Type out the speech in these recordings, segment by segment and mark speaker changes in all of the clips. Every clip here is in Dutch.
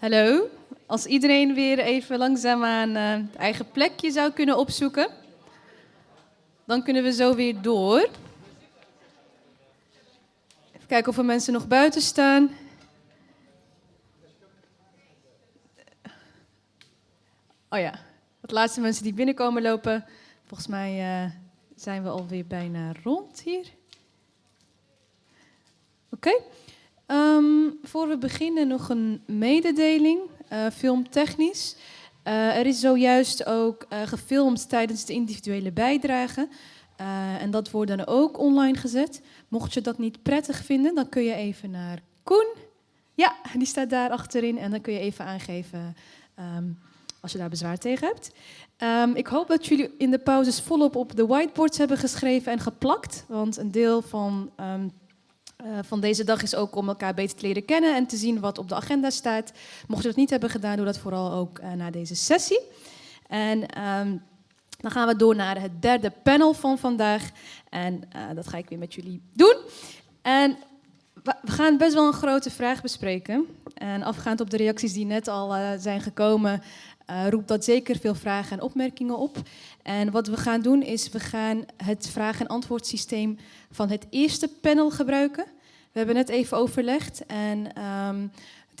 Speaker 1: Hallo. Als iedereen weer even langzaamaan uh, het eigen plekje zou kunnen opzoeken, dan kunnen we zo weer door. Even kijken of er mensen nog buiten staan. Oh ja, wat laatste mensen die binnenkomen lopen. Volgens mij uh, zijn we alweer bijna rond hier. Oké. Um, voor we beginnen nog een mededeling, uh, filmtechnisch. Uh, er is zojuist ook uh, gefilmd tijdens de individuele bijdrage. en dat wordt dan ook online gezet. Mocht je dat niet prettig vinden, dan kun je even naar Koen. Ja, die staat daar achterin. En dan kun je even aangeven um, als je daar bezwaar tegen hebt. Um, ik hoop dat jullie in de pauzes volop op de whiteboards hebben geschreven en geplakt. Want een deel van uh, van deze dag is ook om elkaar beter te leren kennen en te zien wat op de agenda staat. Mocht je dat niet hebben gedaan, doe dat vooral ook uh, na deze sessie. En um, dan gaan we door naar het derde panel van vandaag. En uh, dat ga ik weer met jullie doen. En we gaan best wel een grote vraag bespreken. En afgaand op de reacties die net al zijn gekomen, roept dat zeker veel vragen en opmerkingen op. En wat we gaan doen is, we gaan het vraag- en antwoordsysteem van het eerste panel gebruiken. We hebben net even overlegd en um,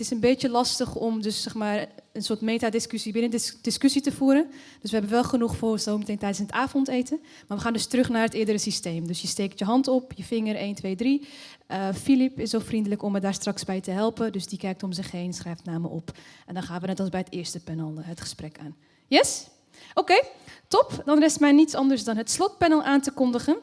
Speaker 1: het is een beetje lastig om dus zeg maar een soort metadiscussie binnen dis discussie te voeren. Dus we hebben wel genoeg voor zometeen tijdens het avondeten. Maar we gaan dus terug naar het eerdere systeem. Dus je steekt je hand op, je vinger 1, 2, 3. Uh, Filip is zo vriendelijk om me daar straks bij te helpen. Dus die kijkt om zich heen, schrijft namen op. En dan gaan we net als bij het eerste panel eh, het gesprek aan. Yes? Oké, top. Dan rest mij niets anders dan het slotpanel aan te kondigen.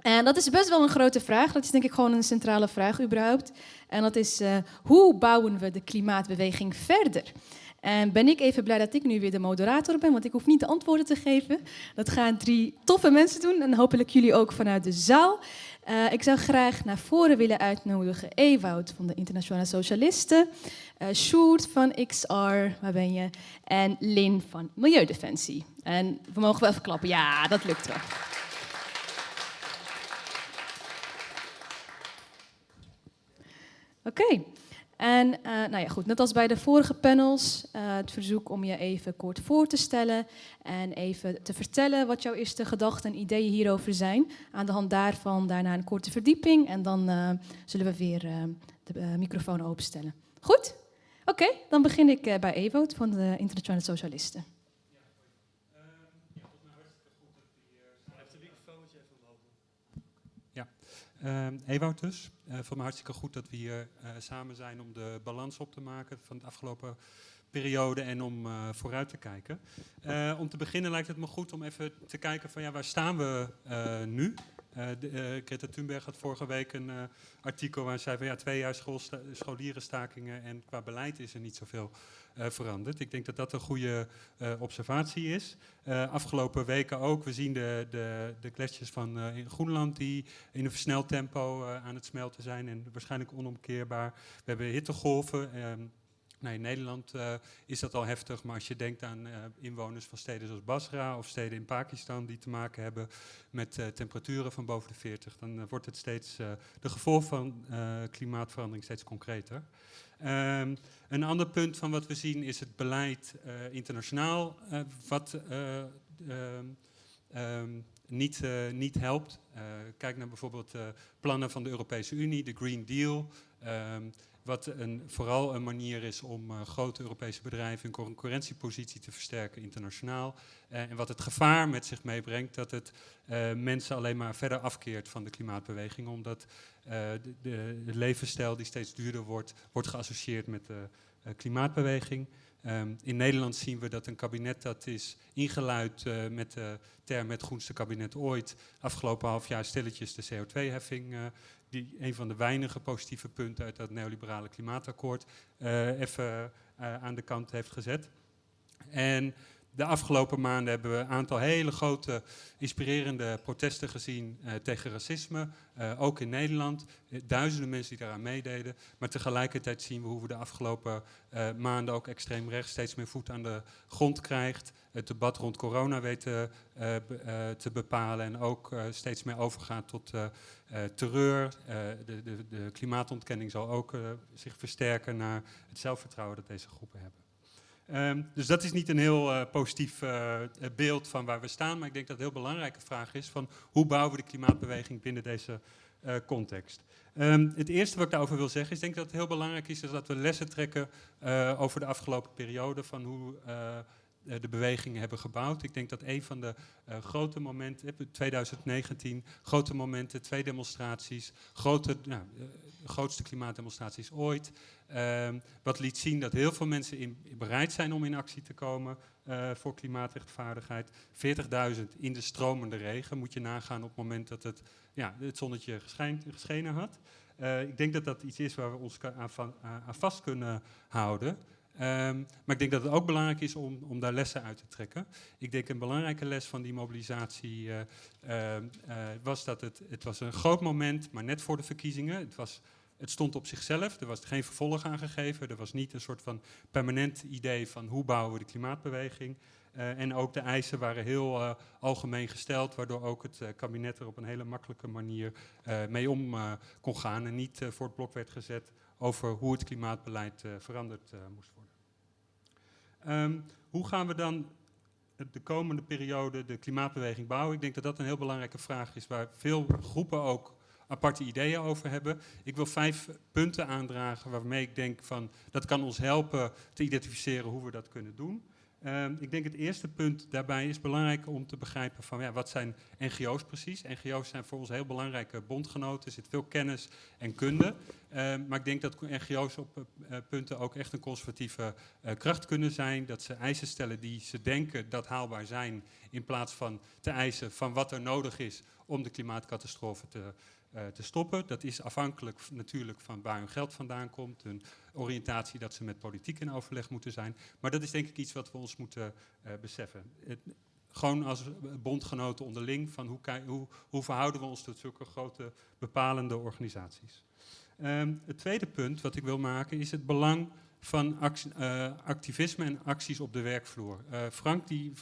Speaker 1: En dat is best wel een grote vraag. Dat is denk ik gewoon een centrale vraag überhaupt. En dat is, uh, hoe bouwen we de klimaatbeweging verder? En ben ik even blij dat ik nu weer de moderator ben, want ik hoef niet de antwoorden te geven. Dat gaan drie toffe mensen doen en hopelijk jullie ook vanuit de zaal. Uh, ik zou graag naar voren willen uitnodigen Ewout van de Internationale Socialisten, uh, Sjoerd van XR, waar ben je, en Lin van Milieudefensie. En we mogen wel even klappen, ja, dat lukt wel. Oké. En uh, nou ja, goed, net als bij de vorige panels, uh, het verzoek om je even kort voor te stellen en even te vertellen wat jouw eerste gedachten en ideeën hierover zijn. Aan de hand daarvan daarna een korte verdieping en dan uh, zullen we weer de microfoon openstellen. Goed? Oké, dan begin ik bij Ewout van de Internationale Socialisten.
Speaker 2: Uh, Ewout dus. Uh, voor me hartstikke goed dat we hier uh, samen zijn om de balans op te maken van de afgelopen periode en om uh, vooruit te kijken. om te beginnen lijkt het me goed om even te kijken van ja, waar staan we nu? De, Greta Thunberg had vorige week een artikel waar ze zei van ja, twee jaar scholierenstakingen en qua beleid is er niet zoveel veranderd. Ik denk dat dat een goede observatie is. Afgelopen weken ook, we zien de, de, de gletsjers van in Groenland die in een versneld tempo aan het smelten zijn en waarschijnlijk onomkeerbaar. We hebben hittegolven. Ehm, Nee, in Nederland uh, is dat al heftig, maar als je denkt aan uh, inwoners van steden zoals Basra of steden in Pakistan die te maken hebben met uh, temperaturen van boven de 40, dan wordt het steeds, de gevolgen van klimaatverandering steeds concreter. Um, een ander punt van wat we zien is het beleid internationaal, wat um, um, niet, niet helpt. kijk naar bijvoorbeeld plannen van de Europese Unie, de Green Deal. Wat een, vooral een manier is om uh, grote Europese bedrijven hun concurrentiepositie te versterken internationaal. Uh, en wat het gevaar met zich meebrengt dat het uh, mensen alleen maar verder afkeert van de klimaatbeweging. Omdat de, de, levensstijl die steeds duurder wordt, wordt geassocieerd met de klimaatbeweging. Um, in Nederland zien we dat een kabinet dat is ingeluid met de term het groenste kabinet ooit, afgelopen half jaar stilletjes de CO2-heffing uh, die een van de weinige positieve punten uit dat neoliberale klimaatakkoord uh, even uh, aan de kant heeft gezet. En de afgelopen maanden hebben we een aantal hele grote, inspirerende protesten gezien uh, tegen racisme. Uh, ook in Nederland. Duizenden mensen die daaraan meededen. Maar tegelijkertijd zien we hoe we de afgelopen maanden ook extreem rechts steeds meer voet aan de grond krijgt. Het debat rond corona weten be, te bepalen. En ook steeds meer overgaat tot terreur. De, de, de, klimaatontkenning zal ook zich versterken naar het zelfvertrouwen dat deze groepen hebben. Um, dus dat is niet een heel uh, positief uh, beeld van waar we staan, maar ik denk dat het een heel belangrijke vraag is van hoe bouwen we de klimaatbeweging binnen deze uh, context. Um, het eerste wat ik daarover wil zeggen is denk dat het heel belangrijk is, dat we lessen trekken over de afgelopen periode van hoe de bewegingen hebben gebouwd. Ik denk dat een van de grote momenten, 2019, grote momenten, twee demonstraties, grote, nou, grootste klimaatdemonstraties ooit. Uh, wat liet zien dat heel veel mensen in, bereid zijn om in actie te komen uh, voor klimaatrechtvaardigheid. 40.000 in de stromende regen moet je nagaan op het moment dat het, ja, het zonnetje geschenen had. Uh, ik denk dat dat iets is waar we ons aan, aan vast kunnen houden. Um, maar ik denk dat het ook belangrijk is om, om, daar lessen uit te trekken. Ik denk een belangrijke les van die mobilisatie uh, uh, was dat het, het was een groot moment, maar net voor de verkiezingen. Het was het stond op zichzelf, er was geen vervolg aan gegeven. Er was niet een soort van permanent idee van hoe bouwen we de klimaatbeweging. Uh, en ook de eisen waren heel uh, algemeen gesteld, waardoor ook het uh, kabinet er op een hele makkelijke manier mee om kon gaan. En niet voor het blok werd gezet over hoe het klimaatbeleid veranderd moest worden. Um, hoe gaan we dan de komende periode de klimaatbeweging bouwen? Ik denk dat dat een heel belangrijke vraag is, waar veel groepen ook aparte ideeën over hebben. Ik wil vijf punten aandragen waarmee ik denk van dat kan ons helpen te identificeren hoe we dat kunnen doen. Uh, ik denk het eerste punt daarbij is belangrijk om te begrijpen van ja, wat zijn NGO's precies. NGO's zijn voor ons heel belangrijke bondgenoten, er zit veel kennis en kunde. Uh, maar ik denk dat NGO's op uh, punten ook echt een conservatieve uh, kracht kunnen zijn. Dat ze eisen stellen die ze denken dat haalbaar zijn in plaats van te eisen van wat er nodig is om de klimaatcatastrofe te te stoppen. Dat is afhankelijk natuurlijk van waar hun geld vandaan komt, hun oriëntatie dat ze met politiek in overleg moeten zijn. Maar dat is denk ik iets wat we ons moeten uh, beseffen. Het, gewoon als bondgenoten onderling, van hoe, hoe, verhouden we ons tot zulke grote bepalende organisaties. Um, het tweede punt wat ik wil maken is het belang van activisme en acties op de werkvloer. Frank die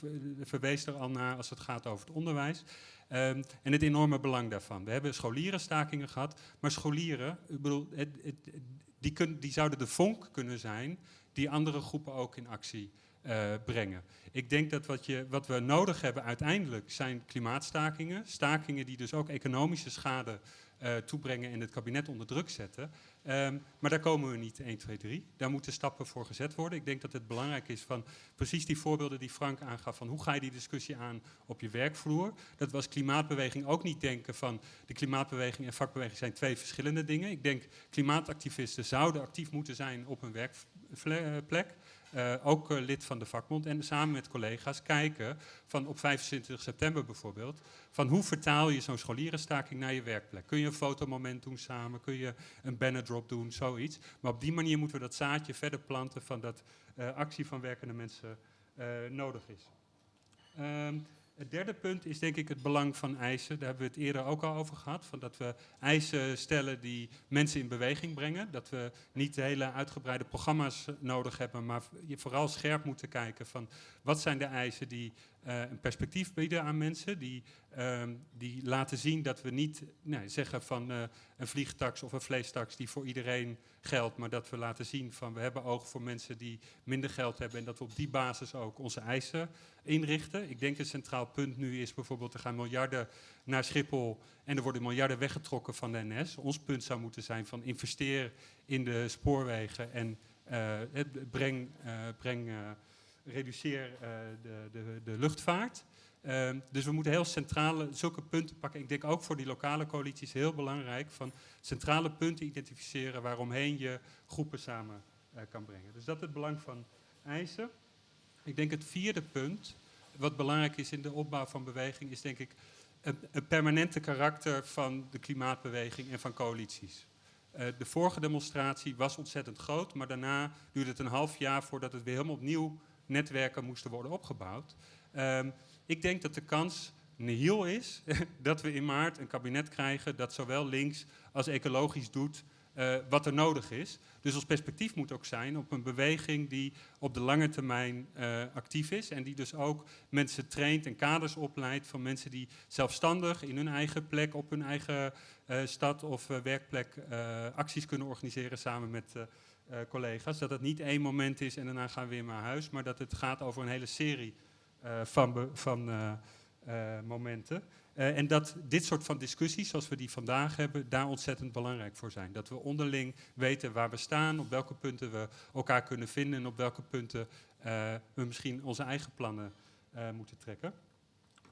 Speaker 2: verwees er al naar als het gaat over het onderwijs. Um, en het enorme belang daarvan. We hebben scholierenstakingen gehad, maar scholieren, het, het, die, die, zouden de vonk kunnen zijn die andere groepen ook in actie uh, brengen. Ik denk dat wat, je, wat we nodig hebben uiteindelijk zijn klimaatstakingen. Stakingen die dus ook economische schade uh, toebrengen en het kabinet onder druk zetten. Um, maar daar komen we niet 1, 2, 3. Daar moeten stappen voor gezet worden. Ik denk dat het belangrijk is van precies die voorbeelden die Frank aangaf van hoe ga je die discussie aan op je werkvloer. Dat was klimaatbeweging ook niet denken van de klimaatbeweging en vakbeweging zijn twee verschillende dingen. Ik denk klimaatactivisten zouden actief moeten zijn op een werkplek. Uh, ook uh, lid van de vakbond en samen met collega's kijken van op 25 september bijvoorbeeld, van hoe vertaal je zo'n scholierenstaking naar je werkplek. Kun je een fotomoment doen samen, kun je een bannerdrop doen, zoiets. Maar op die manier moeten we dat zaadje verder planten van dat uh, actie van werkende mensen nodig is. Um, het derde punt is denk ik het belang van eisen. Daar hebben we het eerder ook al over gehad. Van dat we eisen stellen die mensen in beweging brengen. Dat we niet hele uitgebreide programma's nodig hebben, maar vooral scherp moeten kijken van wat zijn de eisen die een perspectief bieden aan mensen. Die, uh, die laten zien dat we niet nee, zeggen van uh, een vliegtax of een vleestaks die voor iedereen geldt. Maar dat we laten zien van we hebben oog voor mensen die minder geld hebben. En dat we op die basis ook onze eisen inrichten. Ik denk een centraal punt nu is bijvoorbeeld er gaan miljarden naar Schiphol. En er worden miljarden weggetrokken van de NS. Ons punt zou moeten zijn van investeer in de spoorwegen en breng... breng reduceer uh, de, de, de, luchtvaart. Uh, dus we moeten heel centrale, zulke punten pakken. Ik denk ook voor die lokale coalities heel belangrijk van centrale punten identificeren waaromheen je groepen samen uh, kan brengen. Dus dat is het belang van eisen. Ik denk het vierde punt, wat belangrijk is in de opbouw van beweging, is denk ik een, permanente karakter van de klimaatbeweging en van coalities. Uh, de vorige demonstratie was ontzettend groot, maar daarna duurde het een half jaar voordat het weer helemaal opnieuw netwerken moesten worden opgebouwd. Ehm, ik denk dat de kans nihil is dat we in maart een kabinet krijgen dat zowel links als ecologisch doet uh, wat er nodig is. Dus ons perspectief moet ook zijn op een beweging die op de lange termijn uh, actief is. En die dus ook mensen traint en kaders opleidt van mensen die zelfstandig in hun eigen plek, op hun eigen uh, stad of werkplek acties kunnen organiseren samen met collega's. Dat het niet één moment is en daarna gaan we weer naar huis, maar dat het gaat over een hele serie van, van momenten. Uh, en dat dit soort van discussies, zoals we die vandaag hebben, daar ontzettend belangrijk voor zijn. Dat we onderling weten waar we staan, op welke punten we elkaar kunnen vinden en op welke punten we misschien onze eigen plannen moeten trekken.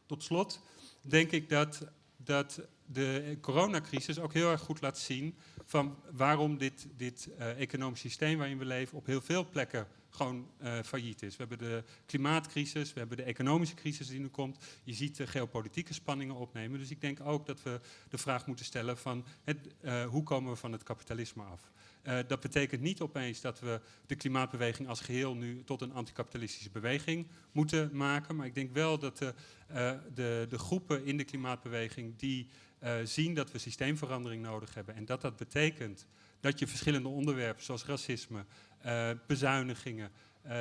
Speaker 2: Tot slot denk ik dat, dat de coronacrisis ook heel erg goed laat zien van waarom dit, dit economisch systeem waarin we leven op heel veel plekken gewoon uh, failliet is. We hebben de klimaatcrisis, we hebben de economische crisis die nu komt. Je ziet de geopolitieke spanningen opnemen. Dus ik denk ook dat we de vraag moeten stellen van het, uh, hoe komen we van het kapitalisme af? Uh, dat betekent niet opeens dat we de klimaatbeweging als geheel nu tot een anticapitalistische beweging moeten maken. Maar ik denk wel dat de, de, de groepen in de klimaatbeweging die zien dat we systeemverandering nodig hebben en dat dat betekent dat je verschillende onderwerpen zoals racisme, bezuinigingen,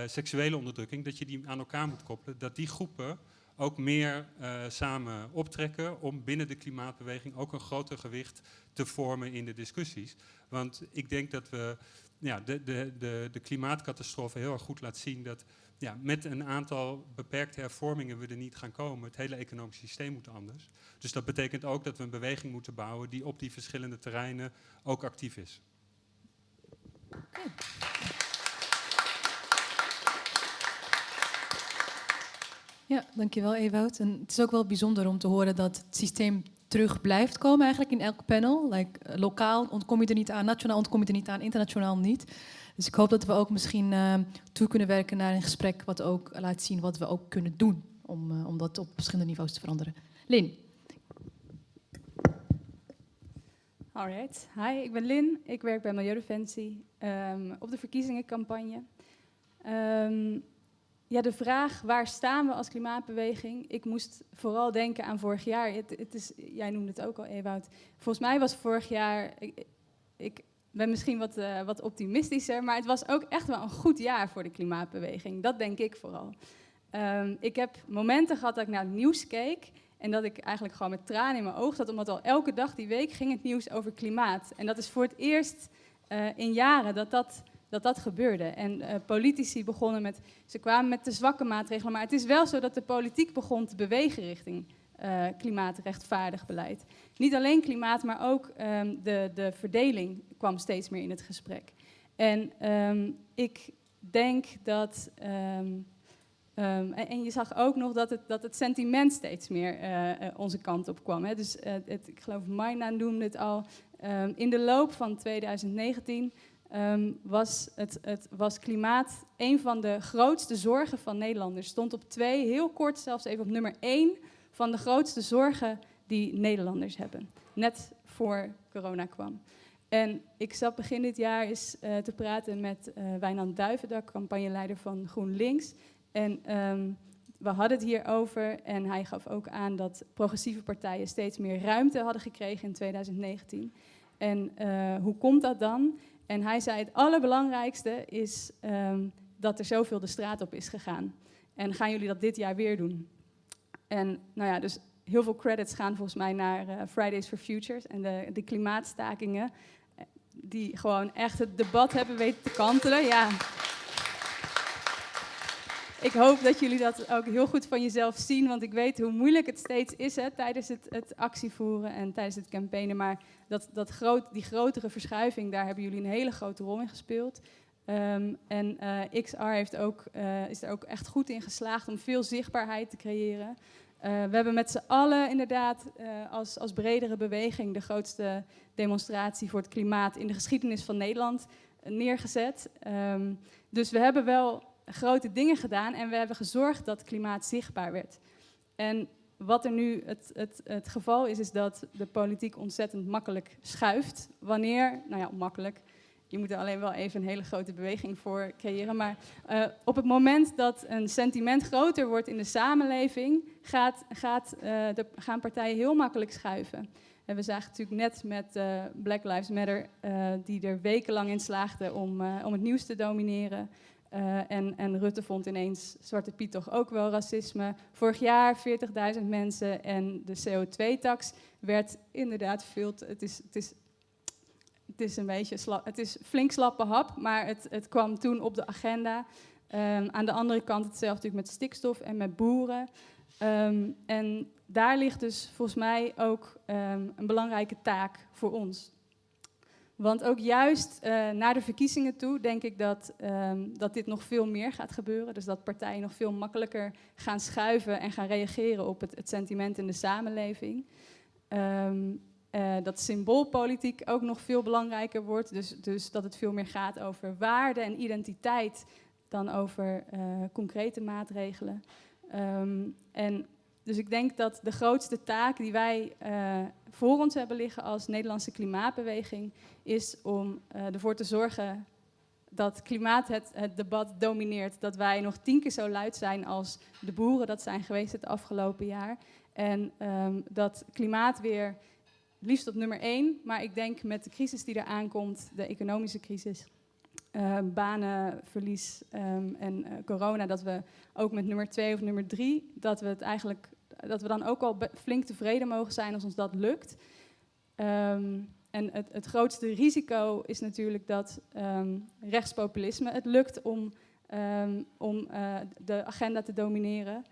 Speaker 2: seksuele onderdrukking, dat je die aan elkaar moet koppelen. Dat die groepen ook meer uh, samen optrekken om binnen de klimaatbeweging ook een groter gewicht te vormen in de discussies. Want ik denk dat we ja, de, de, de, de klimaatcatastrofe heel erg goed laat zien dat ja, met een aantal beperkte hervormingen we er niet gaan komen. Het hele economische systeem moet anders. Dus dat betekent ook dat we een beweging moeten bouwen die op die verschillende terreinen ook actief is.
Speaker 1: Ja, dankjewel Ewout. En het is ook wel bijzonder om te horen dat het systeem terug blijft komen eigenlijk in elk panel. Like, uh, lokaal ontkom je er niet aan, nationaal ontkom je er niet aan, internationaal niet. Dus ik hoop dat we ook misschien uh, toe kunnen werken naar een gesprek wat ook laat zien wat we ook kunnen doen om, uh, om dat op verschillende niveaus te veranderen. Lin.
Speaker 3: Alright, hi, ik ben Lin. Ik werk bij Milieudefensie um, op de verkiezingencampagne. Um, ja, de vraag waar staan we als klimaatbeweging? Ik moest vooral denken aan vorig jaar. Het, het is, jij noemde het ook al, Ewout. Volgens mij was vorig jaar. Ik, ben misschien wat, uh, wat optimistischer, maar het was ook echt wel een goed jaar voor de klimaatbeweging. Dat denk ik vooral. Um, ik heb momenten gehad dat ik naar het nieuws keek en dat ik eigenlijk gewoon met tranen in mijn ogen zat, omdat al elke dag die week ging het nieuws over klimaat. En dat is voor het eerst uh, in jaren dat dat dat dat gebeurde. En uh, politici begonnen met, ze kwamen met de zwakke maatregelen, maar het is wel zo dat de politiek begon te bewegen richting uh, klimaatrechtvaardig beleid. Niet alleen klimaat, maar ook um, de, de verdeling kwam steeds meer in het gesprek. En um, ik denk dat. Um, en, je zag ook nog dat het, dat het sentiment steeds meer uh, onze kant op kwam. Hè. Dus het, ik geloof Maina noemde het al. In de loop van 2019 um, was, het, het, was klimaat een van de grootste zorgen van Nederlanders. Stond op twee, heel kort zelfs even op nummer één van de grootste zorgen die Nederlanders hebben. Net voor corona kwam. En ik zat begin dit jaar eens uh, te praten met uh, Wijnand Duivendak, campagneleider van GroenLinks. En um, we hadden het hier over en hij gaf ook aan dat progressieve partijen steeds meer ruimte hadden gekregen in 2019. En uh, hoe komt dat dan? En hij zei: Het allerbelangrijkste is um, dat er zoveel de straat op is gegaan. En gaan jullie dat dit jaar weer doen? En nou ja, dus heel veel credits gaan volgens mij naar uh, Fridays for Futures en de, de klimaatstakingen. Die gewoon echt het debat hebben weten te kantelen. Ja. Ik hoop dat jullie dat ook heel goed van jezelf zien, want ik weet hoe moeilijk het steeds is hè, tijdens het, het actievoeren en tijdens het campaignen. Maar dat, dat die grotere verschuiving, daar hebben jullie een hele grote rol in gespeeld. Um, en uh, XR heeft ook, uh, is er ook echt goed in geslaagd om veel zichtbaarheid te creëren. Uh, we hebben met z'n allen inderdaad als, als bredere beweging de grootste demonstratie voor het klimaat in de geschiedenis van Nederland neergezet. Um, dus we hebben wel grote dingen gedaan en we hebben gezorgd dat klimaat zichtbaar werd. En wat er nu het, het, het geval is, is dat de politiek ontzettend makkelijk schuift. Wanneer, nou ja, makkelijk. Je moet er alleen wel even een hele grote beweging voor creëren. Maar uh, op het moment dat een sentiment groter wordt in de samenleving, gaat, gaat, uh, de, gaan partijen heel makkelijk schuiven. En we zagen natuurlijk net met uh, Black Lives Matter, die er wekenlang in slaagden om, om het nieuws te domineren. Uh, en, en, Rutte vond ineens Zwarte Piet toch ook wel racisme. Vorig jaar 40.000 mensen en de CO2-tax werd inderdaad veel. het, is, het, is, het is een beetje slap, het is flink slappe hap, maar het, het kwam toen op de agenda. Um, aan de andere kant hetzelfde natuurlijk met stikstof en met boeren. Um, en daar ligt dus volgens mij ook um, een belangrijke taak voor ons. Want ook juist uh, naar de verkiezingen toe denk ik dat, um, dat dit nog veel meer gaat gebeuren. Dus dat partijen nog veel makkelijker gaan schuiven en gaan reageren op het, het sentiment in de samenleving. Um, uh, dat symboolpolitiek ook nog veel belangrijker wordt. Dus, dus dat het veel meer gaat over waarde en identiteit dan over uh, concrete maatregelen. Um, en dus ik denk dat de grootste taak die wij uh, voor ons hebben liggen als Nederlandse klimaatbeweging is om uh, ervoor te zorgen dat klimaat het, debat domineert. Dat wij nog tien keer zo luid zijn als de boeren dat zijn geweest het afgelopen jaar. En um, dat klimaat weer liefst op nummer één, maar ik denk met de crisis die er aankomt, de economische crisis, uh, banenverlies um, en corona, dat we ook met nummer twee of nummer drie, dat we het eigenlijk dat we dan ook al flink tevreden mogen zijn als ons dat lukt. Um, en het, het, grootste risico is natuurlijk dat um, rechtspopulisme het lukt om, um, om uh, de agenda te domineren.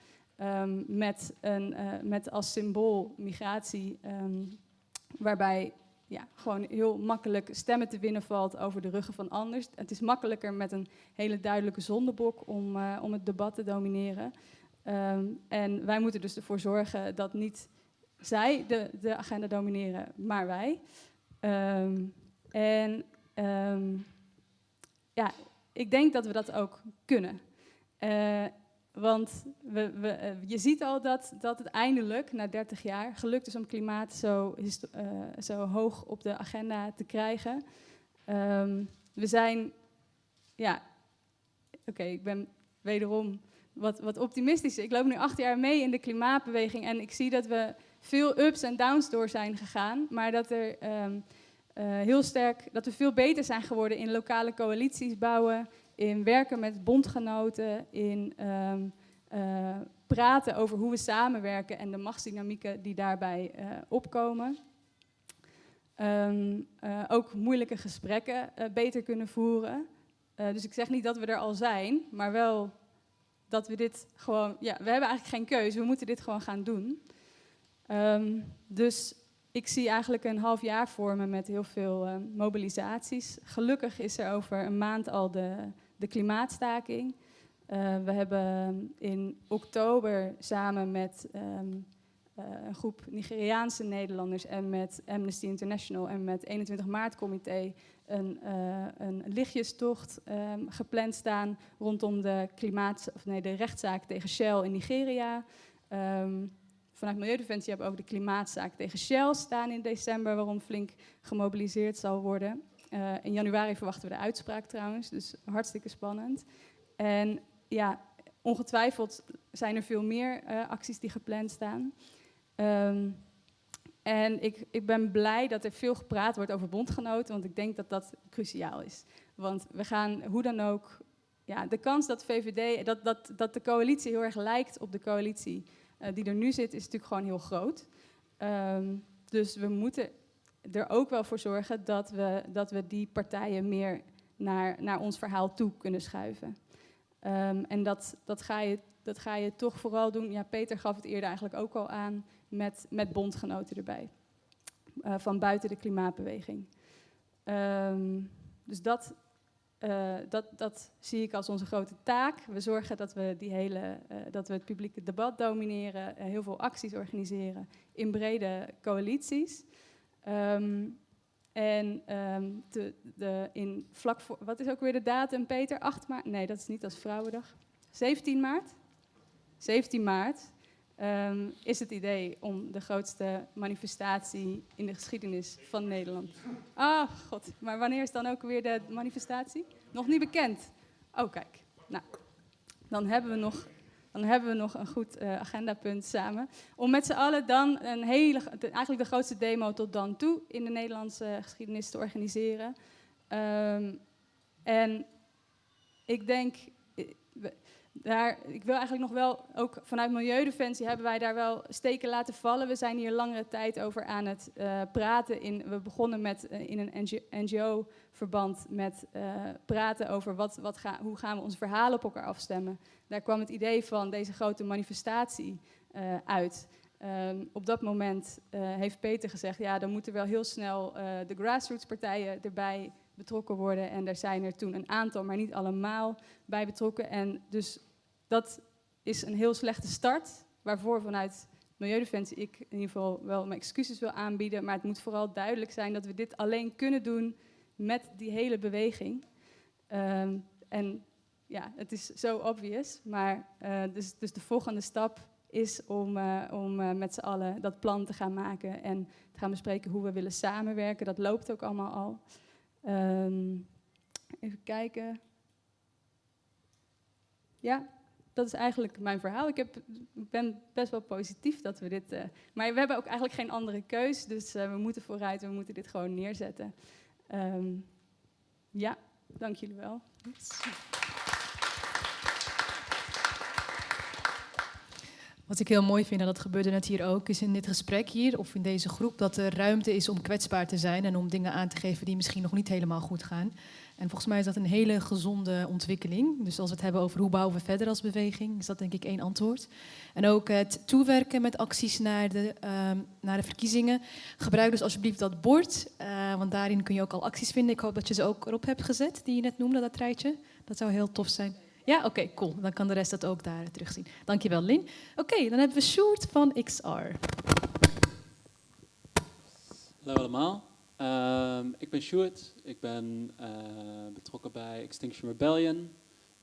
Speaker 3: met, een, uh, met als symbool migratie, waarbij ja, gewoon heel makkelijk stemmen te winnen valt over de ruggen van anders. Het is makkelijker met een hele duidelijke zondebok om, uh, om het debat te domineren. Um, en wij moeten dus ervoor zorgen dat niet zij de, de agenda domineren, maar wij. Um, en um, ja, ik denk dat we dat ook kunnen. Uh, want we, we, uh, je ziet al dat, dat het eindelijk, na 30 jaar, gelukt is om klimaat zo, uh, zo hoog op de agenda te krijgen. we zijn, ja, oké, ik ben wederom wat, wat optimistischer. Ik loop nu acht jaar mee in de klimaatbeweging en ik zie dat we veel ups en downs door zijn gegaan, maar dat er um, uh, heel sterk, dat we veel beter zijn geworden in lokale coalities bouwen, in werken met bondgenoten, in um, uh, praten over hoe we samenwerken en de machtsdynamieken die daarbij uh, opkomen. Um, ook moeilijke gesprekken beter kunnen voeren. dus ik zeg niet dat we er al zijn, maar wel dat we dit gewoon, ja, we hebben eigenlijk geen keuze, we moeten dit gewoon gaan doen. Um, dus ik zie eigenlijk een half jaar voor me met heel veel uh, mobilisaties. Gelukkig is er over een maand al de, de klimaatstaking. Uh, we hebben in oktober samen met um, uh, een groep Nigeriaanse Nederlanders en met Amnesty International en met 21 maart comité een, uh, een lichtjestocht um, gepland staan rondom de, klimaat, of nee, de rechtszaak tegen Shell in Nigeria. Um, vanuit Milieudefensie hebben we ook de klimaatzaak tegen Shell staan in december, waarom flink gemobiliseerd zal worden. Uh, in januari verwachten we de uitspraak trouwens, dus hartstikke spannend. En ja, ongetwijfeld zijn er veel meer uh, acties die gepland staan. Um, en ik, ik ben blij dat er veel gepraat wordt over bondgenoten, want ik denk dat dat cruciaal is. Want we gaan hoe dan ook, ja, de kans dat VVD, dat, dat, dat de coalitie heel erg lijkt op de coalitie uh, die er nu zit, is natuurlijk gewoon heel groot. Um, dus we moeten er ook wel voor zorgen dat we, dat we die partijen meer naar, naar ons verhaal toe kunnen schuiven. Um, en dat, dat, ga je, dat ga je toch vooral doen. Ja, Peter gaf het eerder eigenlijk ook al aan met, met bondgenoten erbij. Uh, van buiten de klimaatbeweging. Um, dus dat, uh, dat, dat zie ik als onze grote taak. We zorgen dat we, die hele, uh, dat we het publieke debat domineren, heel veel acties organiseren in brede coalities. Um, en um, de, de, in vlak voor, wat is ook weer de datum, Peter? 8 maart? Nee, dat is niet, als Vrouwendag. 17 maart? 17 maart ehm, is het idee om de grootste manifestatie in de geschiedenis van Nederland. Ah, god, maar wanneer is dan ook weer de manifestatie? Nog niet bekend. Oh, kijk. Nou, dan hebben we nog dan hebben we nog een goed uh, agendapunt samen. Om met z'n allen dan een hele, eigenlijk de grootste demo tot dan toe in de Nederlandse geschiedenis te organiseren. Um, en ik denk, daar, ik wil eigenlijk nog wel, ook vanuit Milieudefensie hebben wij daar wel steken laten vallen. We zijn hier langere tijd over aan het uh, praten. In, we begonnen met, uh, in een NGO-verband met uh, praten over wat, wat ga, hoe gaan we ons verhalen op elkaar afstemmen. Daar kwam het idee van deze grote manifestatie uit. Um, op dat moment heeft Peter gezegd, ja, dan moeten wel heel snel de grassroots partijen erbij betrokken worden. En daar zijn er toen een aantal, maar niet allemaal, bij betrokken. En dus dat is een heel slechte start, waarvoor vanuit Milieudefensie ik in ieder geval wel mijn excuses wil aanbieden. Maar het moet vooral duidelijk zijn dat we dit alleen kunnen doen met die hele beweging. Um, en ja, het is zo obvious, maar uh, dus, dus de volgende stap is om, uh, om uh, met z'n allen dat plan te gaan maken en te gaan bespreken hoe we willen samenwerken. Dat loopt ook allemaal al. Um, even kijken. Ja, dat is eigenlijk mijn verhaal. Ik heb, ben best wel positief dat we dit. Uh, maar we hebben ook eigenlijk geen andere keus. Dus uh, we moeten vooruit we moeten dit gewoon neerzetten. Um, ja, dank jullie wel.
Speaker 1: Wat ik heel mooi vind, en dat gebeurde net hier ook, is in dit gesprek hier, of in deze groep, dat er ruimte is om kwetsbaar te zijn en om dingen aan te geven die misschien nog niet helemaal goed gaan. En volgens mij is dat een hele gezonde ontwikkeling. Dus als we het hebben over hoe bouwen we verder als beweging, is dat denk ik één antwoord. En ook het toewerken met acties naar de, uh, naar de verkiezingen. Gebruik dus alsjeblieft dat bord, uh, want daarin kun je ook al acties vinden. Ik hoop dat je ze ook erop hebt gezet, die je net noemde, dat rijtje. Dat zou heel tof zijn. Ja, oké, cool. Dan kan de rest dat ook daar terugzien. Dankjewel, Lin. Oké, dan hebben we Sjoerd van XR.
Speaker 4: Hallo allemaal. Uh, ik ben Sjoerd. Ik ben uh, betrokken bij Extinction Rebellion.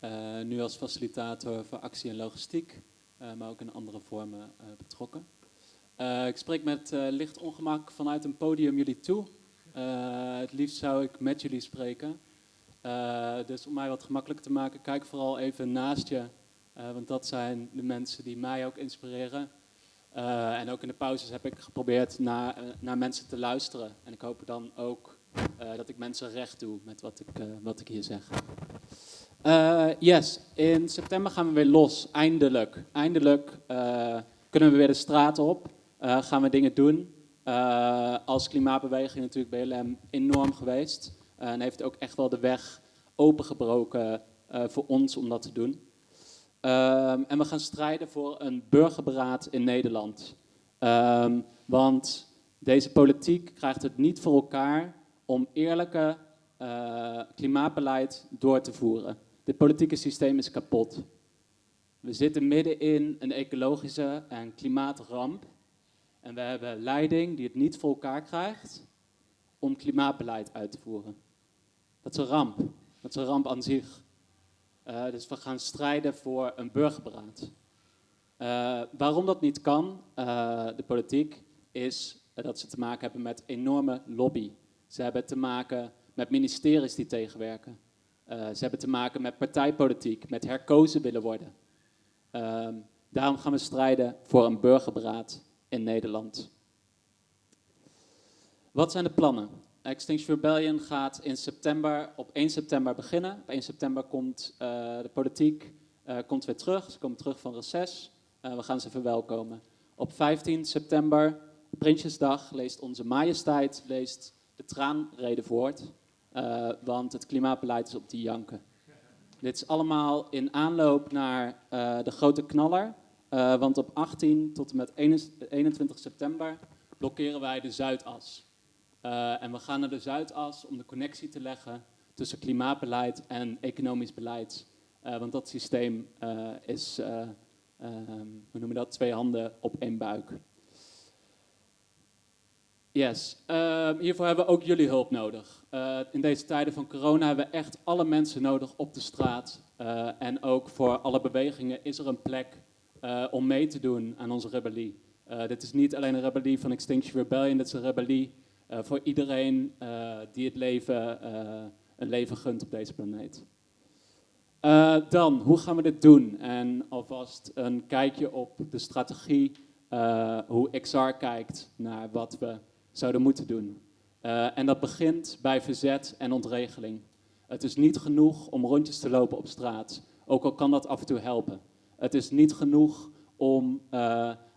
Speaker 4: Uh, nu als facilitator voor actie en logistiek, uh, maar ook in andere vormen betrokken. ik spreek met licht ongemak vanuit een podium jullie toe. het liefst zou ik met jullie spreken. Uh, dus om mij wat gemakkelijker te maken, kijk vooral even naast je. Uh, want dat zijn de mensen die mij ook inspireren. Uh, en ook in de pauzes heb ik geprobeerd naar, naar mensen te luisteren. En ik hoop dan ook dat ik mensen recht doe met wat ik, wat ik hier zeg. yes, in september gaan we weer los. Eindelijk. Eindelijk kunnen we weer de straat op. gaan we dingen doen. als klimaatbeweging natuurlijk BLM enorm geweest. Eh, en heeft ook echt wel de weg opengebroken uh, voor ons om dat te doen. Um, en we gaan strijden voor een burgerberaad in Nederland. Um, want deze politiek krijgt het niet voor elkaar om eerlijke uh, klimaatbeleid door te voeren. Dit politieke systeem is kapot. We zitten midden in een ecologische en klimaatramp. En we hebben leiding die het niet voor elkaar krijgt om klimaatbeleid uit te voeren. Dat is een ramp. Dat is een ramp aan zich. Uh, dus we gaan strijden voor een burgerberaad. Uh, waarom dat niet kan, uh, de politiek, is dat ze te maken hebben met enorme lobby. Ze hebben te maken met ministeries die tegenwerken. ze hebben te maken met partijpolitiek, met herkozen willen worden. Ehm, daarom gaan we strijden voor een burgerberaad in Nederland. Wat zijn de plannen? Extinction Rebellion gaat in september, op 1 september beginnen. Op 1 september komt uh, de politiek uh, komt weer terug. Ze komen terug van reces. Uh, we gaan ze verwelkomen. Op 15 september, Prinsjesdag, leest onze majesteit leest de traanrede voort. want het klimaatbeleid is op die janken. Dit is allemaal in aanloop naar de grote knaller. want op 18 tot en met 21 september blokkeren wij de Zuidas. Uh, en we gaan naar de Zuidas om de connectie te leggen tussen klimaatbeleid en economisch beleid. Uh, want dat systeem uh, is, um, hoe noemen we dat, twee handen op één buik. Yes, ehm, hiervoor hebben we ook jullie hulp nodig. in deze tijden van corona hebben we echt alle mensen nodig op de straat. en ook voor alle bewegingen is er een plek eh, om mee te doen aan onze rebellie. Dit is niet alleen een rebellie van Extinction Rebellion, dit is een rebellie voor iedereen die het leven, een leven gunt op deze planeet. dan, hoe gaan we dit doen? En alvast een kijkje op de strategie, hoe XR kijkt naar wat we zouden moeten doen. en dat begint bij verzet en ontregeling. Het is niet genoeg om rondjes te lopen op straat, ook al kan dat af en toe helpen. Het is niet genoeg om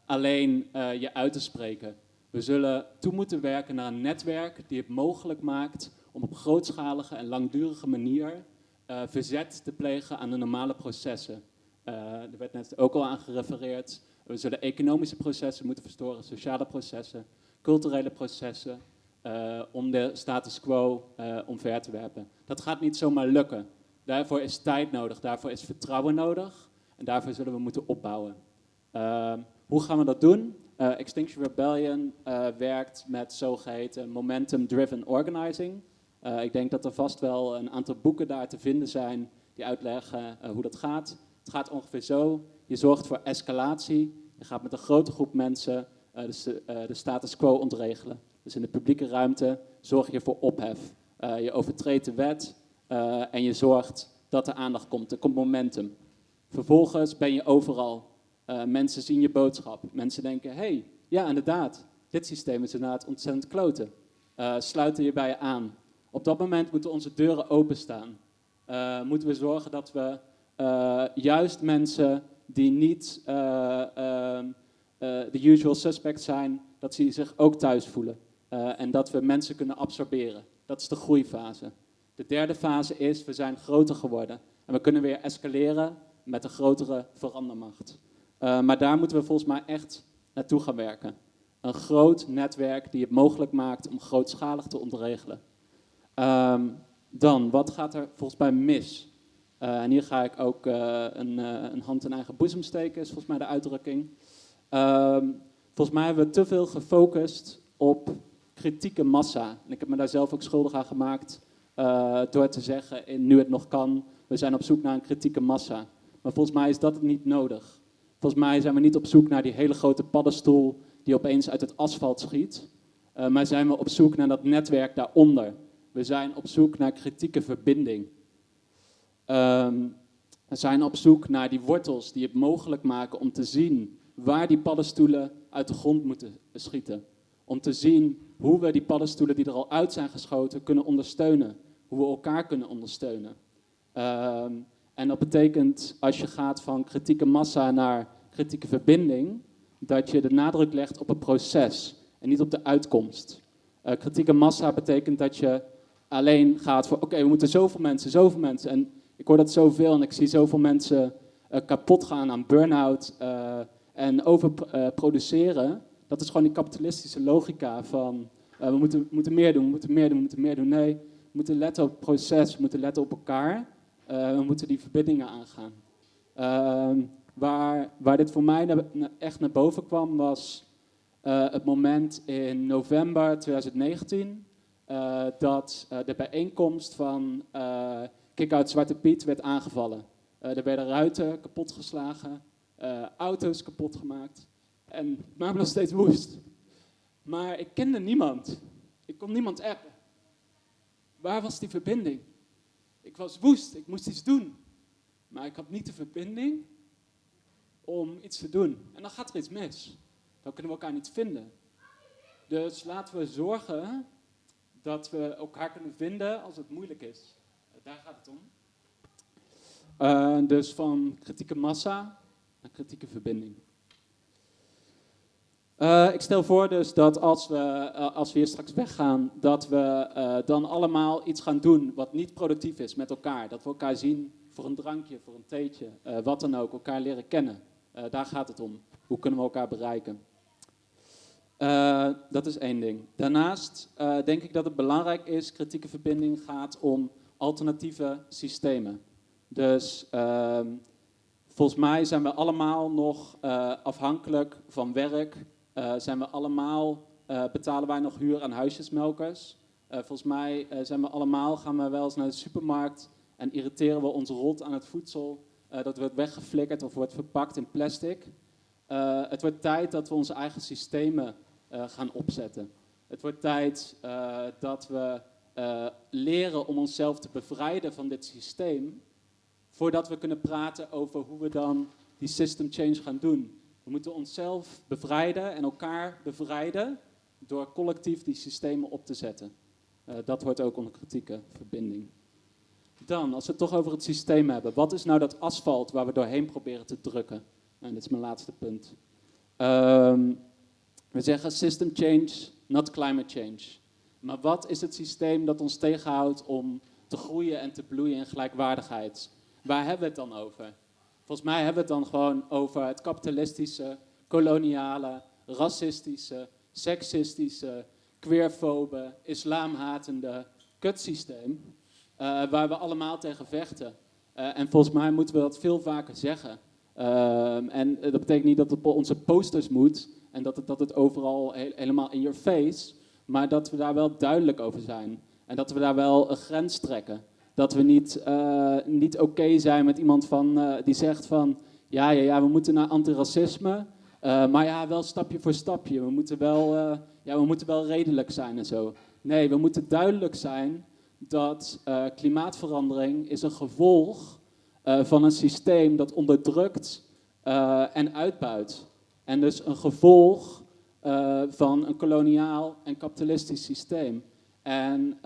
Speaker 4: alleen je uit te spreken. We zullen toe moeten werken naar een netwerk die het mogelijk maakt om op grootschalige en langdurige manier uh, verzet te plegen aan de normale processen. er werd net ook al aan gerefereerd. We zullen economische processen moeten verstoren, sociale processen, culturele processen, om de status quo omver te werpen. Dat gaat niet zomaar lukken. Daarvoor is tijd nodig, daarvoor is vertrouwen nodig en daarvoor zullen we moeten opbouwen. Uh, hoe gaan we dat doen? Uh, Extinction Rebellion uh, werkt met zogeheten momentum-driven organizing. Uh, ik denk dat er vast wel een aantal boeken daar te vinden zijn die uitleggen hoe dat gaat. Het gaat ongeveer zo. Je zorgt voor escalatie. Je gaat met een grote groep mensen de, de, status quo ontregelen. Dus in de publieke ruimte zorg je voor ophef. je overtreedt de wet en je zorgt dat er aandacht komt. Er komt momentum. Vervolgens ben je overal. Uh, mensen zien je boodschap. Mensen denken, hé, hey, ja inderdaad, dit systeem is inderdaad ontzettend kloten. Uh, sluiten je bij je aan. Op dat moment moeten onze deuren openstaan. Uh, moeten we zorgen dat we juist mensen die niet ehm, de usual suspects zijn, dat ze zich ook thuis voelen. en dat we mensen kunnen absorberen. Dat is de groeifase. De derde fase is, we zijn groter geworden. En we kunnen weer escaleren met een grotere verandermacht. Uh, maar daar moeten we volgens mij echt naartoe gaan werken. Een groot netwerk die het mogelijk maakt om grootschalig te ontregelen. Um, dan, wat gaat er volgens mij mis? Uh, en hier ga ik ook uh, een, een, hand in eigen boezem steken, is volgens mij de uitdrukking. Um, volgens mij hebben we te veel gefocust op kritieke massa. En ik heb me daar zelf ook schuldig aan gemaakt door te zeggen, nu het nog kan, we zijn op zoek naar een kritieke massa. Maar volgens mij is dat niet nodig. Volgens mij zijn we niet op zoek naar die hele grote paddenstoel die opeens uit het asfalt schiet. Uh, maar zijn we op zoek naar dat netwerk daaronder. We zijn op zoek naar kritieke verbinding. Um, we zijn op zoek naar die wortels die het mogelijk maken om te zien waar die paddenstoelen uit de grond moeten schieten. Om te zien hoe we die paddenstoelen die er al uit zijn geschoten kunnen ondersteunen. Hoe we elkaar kunnen ondersteunen. Um, en dat betekent, als je gaat van kritieke massa naar kritieke verbinding, dat je de nadruk legt op het proces en niet op de uitkomst. Uh, kritieke massa betekent dat je alleen gaat voor, oké, we moeten zoveel mensen, zoveel mensen. En ik hoor dat zoveel en ik zie zoveel mensen uh, kapot gaan aan burn-out uh, en overproduceren. dat is gewoon die kapitalistische logica van, we moeten, moeten meer doen, we moeten meer doen, we moeten meer doen. Nee, we moeten letten op het proces, we moeten letten op elkaar. We moeten die verbindingen aangaan. Waar, waar dit voor mij echt naar boven kwam was uh, het moment in november 2019 uh, dat de bijeenkomst van Kick-Out Zwarte Piet werd aangevallen. er werden ruiten kapotgeslagen, auto's kapot gemaakt en het maakte nog steeds woest. Maar ik kende niemand. Ik kon niemand appen. Waar was die verbinding? Ik was woest, ik moest iets doen. Maar ik had niet de verbinding om iets te doen. En dan gaat er iets mis. Dan kunnen we elkaar niet vinden. Dus laten we zorgen dat we elkaar kunnen vinden als het moeilijk is. Daar gaat het om. Uh, dus van kritieke massa naar kritieke verbinding. Uh, ik stel voor dus dat als we, uh, als we hier straks weggaan, dat we dan allemaal iets gaan doen wat niet productief is met elkaar. Dat we elkaar zien voor een drankje, voor een theetje, wat dan ook, elkaar leren kennen. Daar gaat het om. Hoe kunnen we elkaar bereiken? dat is één ding. Daarnaast denk ik dat het belangrijk is, kritieke verbinding gaat om alternatieve systemen. Dus ehm, volgens mij zijn we allemaal nog afhankelijk van werk zijn we allemaal, betalen wij nog huur aan huisjesmelkers. Volgens mij zijn we allemaal, gaan we wel eens naar de supermarkt en irriteren we ons rot aan het voedsel Uh, dat wordt weggeflikkerd of wordt verpakt in plastic. Uh, het wordt tijd dat we onze eigen systemen uh, gaan opzetten. Het wordt tijd dat we leren om onszelf te bevrijden van dit systeem, voordat we kunnen praten over hoe we dan die system change gaan doen. We moeten onszelf bevrijden en elkaar bevrijden door collectief die systemen op te zetten. Dat hoort ook onder kritieke verbinding. Dan, als we het toch over het systeem hebben, wat is nou dat asfalt waar we doorheen proberen te drukken? En dit is mijn laatste punt. Um, we zeggen system change, not climate change. Maar wat is het systeem dat ons tegenhoudt om te groeien en te bloeien in gelijkwaardigheid? Waar hebben we het dan over? Volgens mij hebben we het dan gewoon over het kapitalistische, koloniale, racistische, seksistische, queerfobe, islamhatende kutsysteem. Uh, waar we allemaal tegen vechten. Uh, en volgens mij moeten we dat veel vaker zeggen. Uh, en dat betekent niet dat het op onze posters moet en dat het, dat het overal he helemaal in your face, maar dat we daar wel duidelijk over zijn. En dat we daar wel een grens trekken. Dat we niet, niet oké zijn met iemand van, die zegt van, ja, ja, ja, we moeten naar antiracisme, maar ja, wel stapje voor stapje. We moeten wel, ja, we moeten wel redelijk zijn en zo. Nee, we moeten duidelijk zijn dat uh, klimaatverandering is een gevolg uh, van een systeem dat onderdrukt uh, en uitbuit. En dus een gevolg van een koloniaal en kapitalistisch systeem. En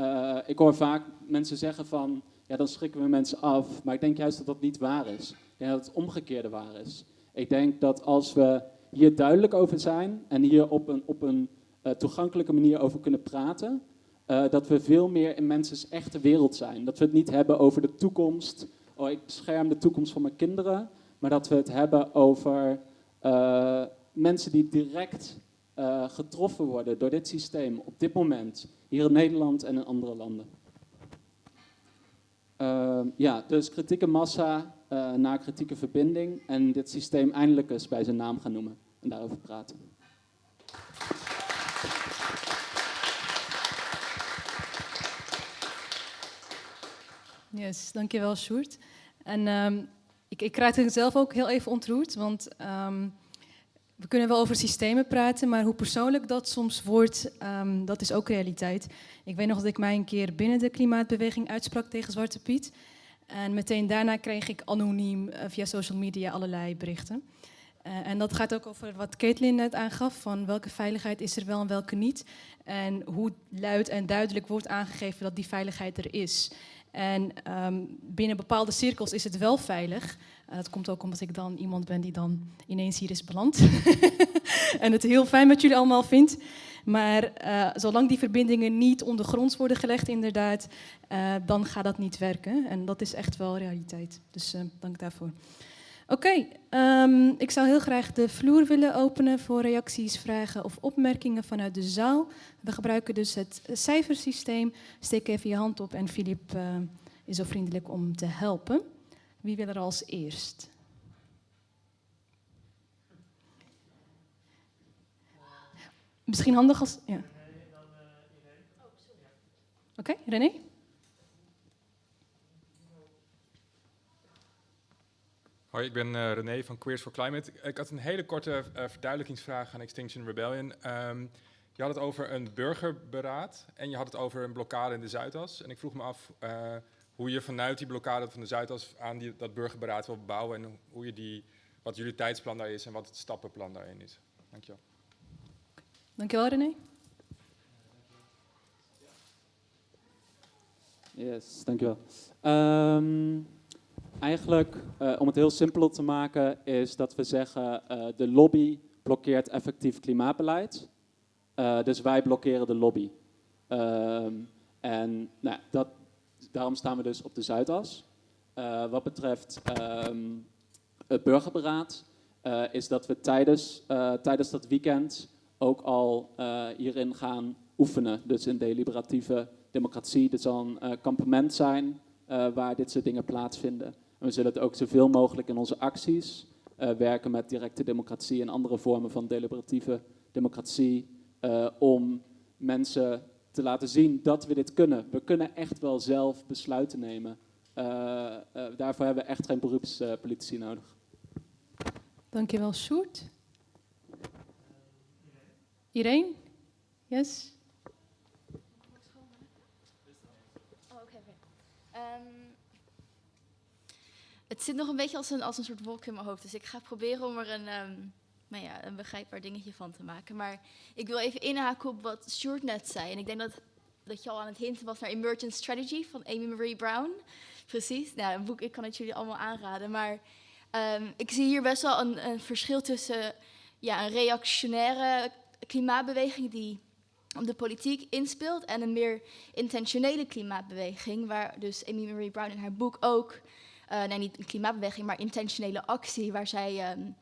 Speaker 4: ik hoor vaak mensen zeggen van, ja dan schrikken we mensen af. Maar ik denk juist dat dat niet waar is. Ik denk dat het omgekeerde waar is. Ik denk dat als we hier duidelijk over zijn en hier op een, op een toegankelijke manier over kunnen praten, uh, dat we veel meer in mensen's echte wereld zijn. Dat we het niet hebben over de toekomst. Oh, ik bescherm de toekomst van mijn kinderen. Maar dat we het hebben over uh, mensen die direct uh, getroffen worden door dit systeem op dit moment. Hier in Nederland en in andere landen. ja, dus kritieke massa naar kritieke verbinding. En dit systeem eindelijk eens bij zijn naam gaan noemen en daarover praten.
Speaker 1: Yes, dankjewel Sjoerd. En um, ik, ik raak het zelf ook heel even ontroerd, want um, we kunnen wel over systemen praten, maar hoe persoonlijk dat soms wordt, um, dat is ook realiteit. Ik weet nog dat ik mij een keer binnen de klimaatbeweging uitsprak tegen Zwarte Piet. En meteen daarna kreeg ik anoniem uh, via social media allerlei berichten. Uh, en dat gaat ook over wat Caitlin net aangaf, van welke veiligheid is er wel en welke niet. En hoe luid en duidelijk wordt aangegeven dat die veiligheid er is. En um, binnen bepaalde cirkels is het wel veilig. Uh, dat komt ook omdat ik dan iemand ben die dan ineens hier is beland. en het heel fijn met jullie allemaal vindt. Maar uh, zolang die verbindingen niet ondergronds worden gelegd, inderdaad, uh, dan gaat dat niet werken. En dat is echt wel realiteit. Dus dank daarvoor. Oké, okay, um, ik zou heel graag de vloer willen openen voor reacties, vragen of opmerkingen vanuit de zaal. We gebruiken dus het cijfersysteem. Steek even je hand op en Filip uh, is zo vriendelijk om te helpen. Wie wil er als eerst? Misschien handig als... Ja. Oké, okay, René?
Speaker 5: Hoi, ik ben uh, René van Queers for Climate. Ik had een hele korte uh, verduidelijkingsvraag aan Extinction Rebellion. Um, je had het over een burgerberaad en je had het over een blokkade in de Zuidas. En ik vroeg me af uh, hoe je vanuit die blokkade van de Zuidas aan die, dat burgerberaad wil bouwen en hoe je die, wat jullie tijdsplan daar is en wat het stappenplan daarin is. Dankjewel.
Speaker 1: Dankjewel René.
Speaker 4: Yes, dankjewel. Um, Eigenlijk, uh, om het heel simpel te maken, is dat we zeggen uh, de lobby blokkeert effectief klimaatbeleid. Uh, dus wij blokkeren de lobby. Um, en nou, dat, daarom staan we dus op de Zuidas. wat betreft um, het burgerberaad, is dat we tijdens, tijdens dat weekend ook al hierin gaan oefenen. Dus in deliberatieve democratie. Er zal een kampement zijn waar dit soort dingen plaatsvinden we zullen het ook zoveel mogelijk in onze acties uh, werken met directe democratie en andere vormen van deliberatieve democratie. Uh, om mensen te laten zien dat we dit kunnen. We kunnen echt wel zelf besluiten nemen eh, eh, daarvoor hebben we echt geen beroepspolitici nodig.
Speaker 1: Dankjewel, Sjoerd. Irene? Yes?
Speaker 6: Oh, oké, oké. Ehm, het zit nog een beetje als een, als een soort wolk in mijn hoofd. Dus ik ga proberen om er een, nou ja, een begrijpbaar dingetje van te maken. Maar ik wil even inhaken op wat Stuart net zei. En ik denk dat, dat je al aan het hinten was naar Emergent Strategy van Amy Marie Brown. Precies. Nou, een boek, ik kan het jullie allemaal aanraden. Maar ehm, ik zie hier best wel een, een verschil tussen ja, een reactionaire klimaatbeweging die op de politiek inspeelt en een meer intentionele klimaatbeweging, waar dus Amy Marie Brown in haar boek ook, nee niet een klimaatbeweging, maar intentionele actie, waar zij um,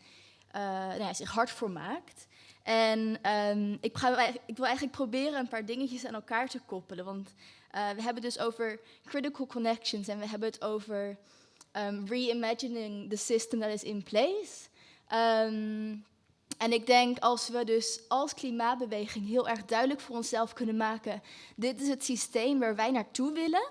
Speaker 6: uh, nou ja, zich hard voor maakt. En um, ik, ga, ik, wil eigenlijk proberen een paar dingetjes aan elkaar te koppelen, want uh, we hebben dus over critical connections en we hebben het over um, reimagining the system that is in place. En ik denk als we dus als klimaatbeweging heel erg duidelijk voor onszelf kunnen maken, dit is het systeem waar wij naartoe willen.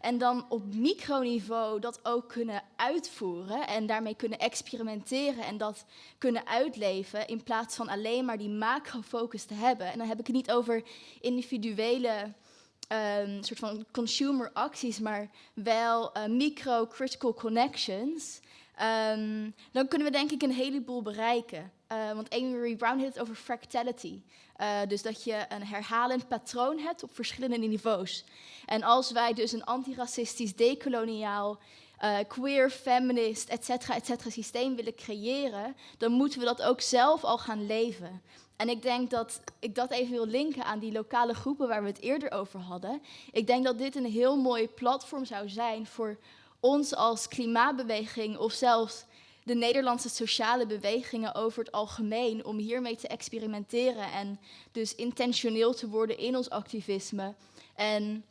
Speaker 6: En dan op microniveau dat ook kunnen uitvoeren en daarmee kunnen experimenteren en dat kunnen uitleven in plaats van alleen maar die macrofocus te hebben. En dan heb ik het niet over individuele um, soort van consumer acties, maar wel uh, micro-critical connections. Um, dan kunnen we denk ik een heleboel bereiken. Uh, want Amy Brown heeft het over fractality. Uh, dus dat je een herhalend patroon hebt op verschillende niveaus. En als wij dus een antiracistisch, decoloniaal, uh, queer, feminist, et cetera, et cetera systeem willen creëren, dan moeten we dat ook zelf al gaan leven. En ik denk dat ik dat even wil linken aan die lokale groepen waar we het eerder over hadden. Ik denk dat dit een heel mooi platform zou zijn voor ons als klimaatbeweging of zelfs de Nederlandse sociale bewegingen over het algemeen om hiermee te experimenteren en dus intentioneel te worden in ons activisme. En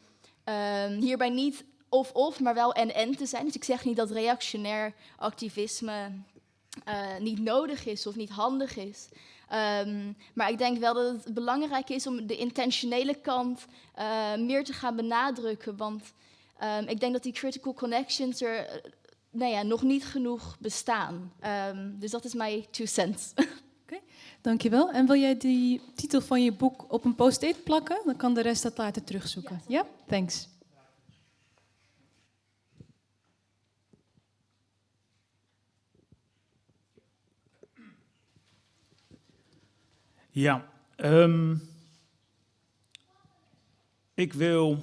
Speaker 6: um, hierbij niet of-of, maar wel en-en te zijn. Dus ik zeg niet dat reactionair activisme uh, niet nodig is of niet handig is. Um, maar ik denk wel dat het belangrijk is om de intentionele kant uh, meer te gaan benadrukken. Want um, ik denk dat die critical connections er nou ja, nog niet genoeg bestaan. Um, dus dat is mijn two cents.
Speaker 1: Oké, okay, dankjewel. En wil jij die titel van je boek op een post-it plakken? Dan kan de rest dat later terugzoeken. Ja, ja? thanks.
Speaker 7: Ja, um, ik wil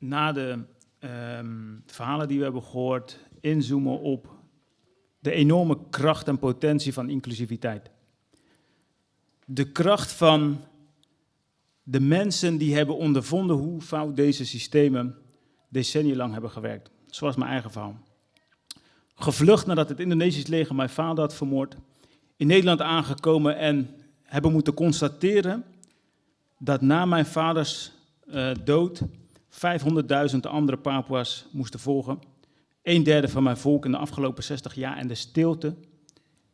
Speaker 7: na de um, verhalen die we hebben gehoord inzoomen op de enorme kracht en potentie van inclusiviteit. De kracht van de mensen die hebben ondervonden hoe fout deze systemen decennia lang hebben gewerkt. Zoals mijn eigen verhaal. Gevlucht nadat het Indonesisch leger mijn vader had vermoord. In Nederland aangekomen en hebben moeten constateren dat na mijn vaders uh, dood 500.000 andere Papua's moesten volgen. Een derde van mijn volk in de afgelopen 60 jaar en de stilte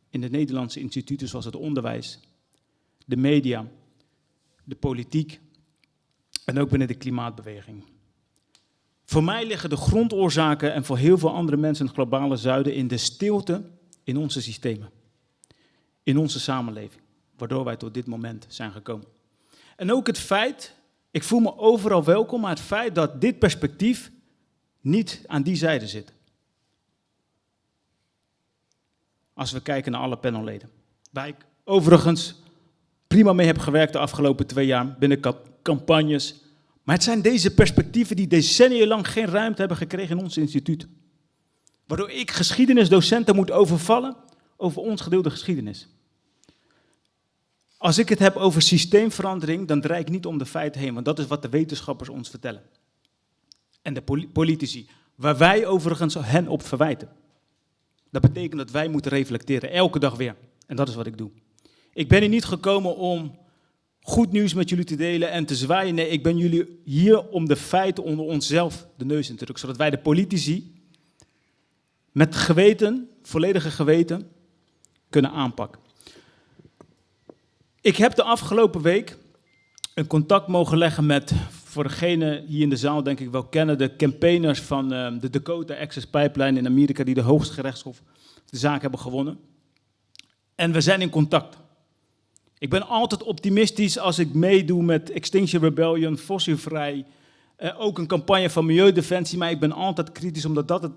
Speaker 7: in de Nederlandse instituten zoals het onderwijs, de media, de politiek en ook binnen de klimaatbeweging. Voor mij liggen de grondoorzaken en voor heel veel andere mensen in het globale zuiden in de stilte in onze systemen, in onze samenleving, waardoor wij tot dit moment zijn gekomen. En ook het feit ik voel me overal welkom, maar het feit dat dit perspectief niet aan die zijde zit. Als we kijken naar alle panelleden. Waar ik overigens prima mee heb gewerkt de afgelopen twee jaar binnen campagnes. Maar het zijn deze perspectieven die decennia lang geen ruimte hebben gekregen in ons instituut. Waardoor ik geschiedenisdocenten moet overvallen over ons gedeelde geschiedenis. Als ik het heb over systeemverandering, dan draai ik niet om de feiten heen, want dat is wat de wetenschappers ons vertellen. En de politici, waar wij overigens hen op verwijten. Dat betekent dat wij moeten reflecteren, elke dag weer. En dat is wat ik doe. Ik ben hier niet gekomen om goed nieuws met jullie te delen en te zwaaien. Nee, ik ben jullie hier om de feiten onder onszelf de neus in te drukken, zodat wij de politici met geweten, volledige geweten, kunnen aanpakken. Ik heb de afgelopen week een contact mogen leggen met voor degene hier in de zaal denk ik wel kennen, de campaigners van eh, de Dakota Access Pipeline in Amerika, die de hoogste gerechtshof de zaak hebben gewonnen. En we zijn in contact. Ik ben altijd optimistisch als ik meedoe met Extinction Rebellion, fossielvrij, uh, ook een campagne van Milieudefensie, maar ik ben altijd kritisch omdat dat het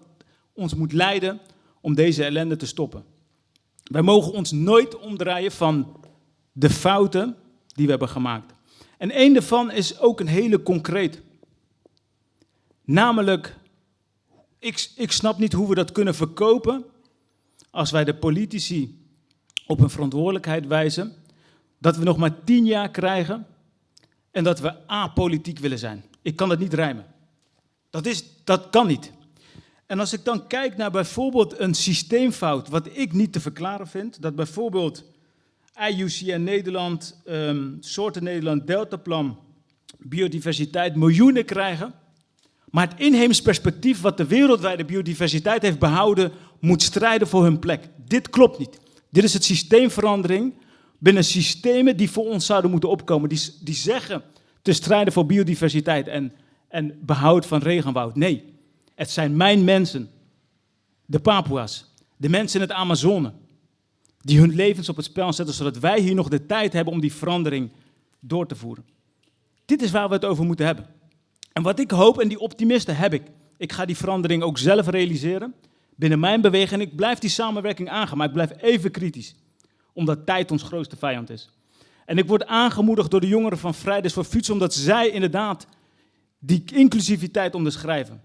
Speaker 7: ons moet leiden om deze ellende te stoppen. Wij mogen ons nooit omdraaien van de fouten die we hebben gemaakt. En één daarvan is ook een hele concreet. Namelijk, ik, ik snap niet hoe we dat kunnen verkopen als wij de politici op hun verantwoordelijkheid wijzen, dat we nog maar tien jaar krijgen en dat we apolitiek willen zijn. Ik kan het niet rijmen. Dat, is, dat kan niet. En als ik dan kijk naar bijvoorbeeld een systeemfout, wat ik niet te verklaren vind, dat bijvoorbeeld IUCN Nederland, um, Soorten Nederland, Deltaplan, biodiversiteit miljoenen krijgen, maar het inheems perspectief wat de wereldwijde biodiversiteit heeft behouden, moet strijden voor hun plek. Dit klopt niet. Dit is het systeemverandering binnen systemen die voor ons zouden moeten opkomen, die, die zeggen te strijden voor biodiversiteit en, en behoud van regenwoud. Nee, het zijn mijn mensen, de Papua's, de mensen in het Amazone, die hun levens op het spel zetten, zodat wij hier nog de tijd hebben om die verandering door te voeren. Dit is waar we het over moeten hebben. En wat ik hoop, en die optimisten heb ik, ik ga die verandering ook zelf realiseren binnen mijn beweging. En ik blijf die samenwerking aangaan, maar ik blijf even kritisch, omdat tijd ons grootste vijand is. En ik word aangemoedigd door de jongeren van Fridays for Future, omdat zij inderdaad die inclusiviteit onderschrijven.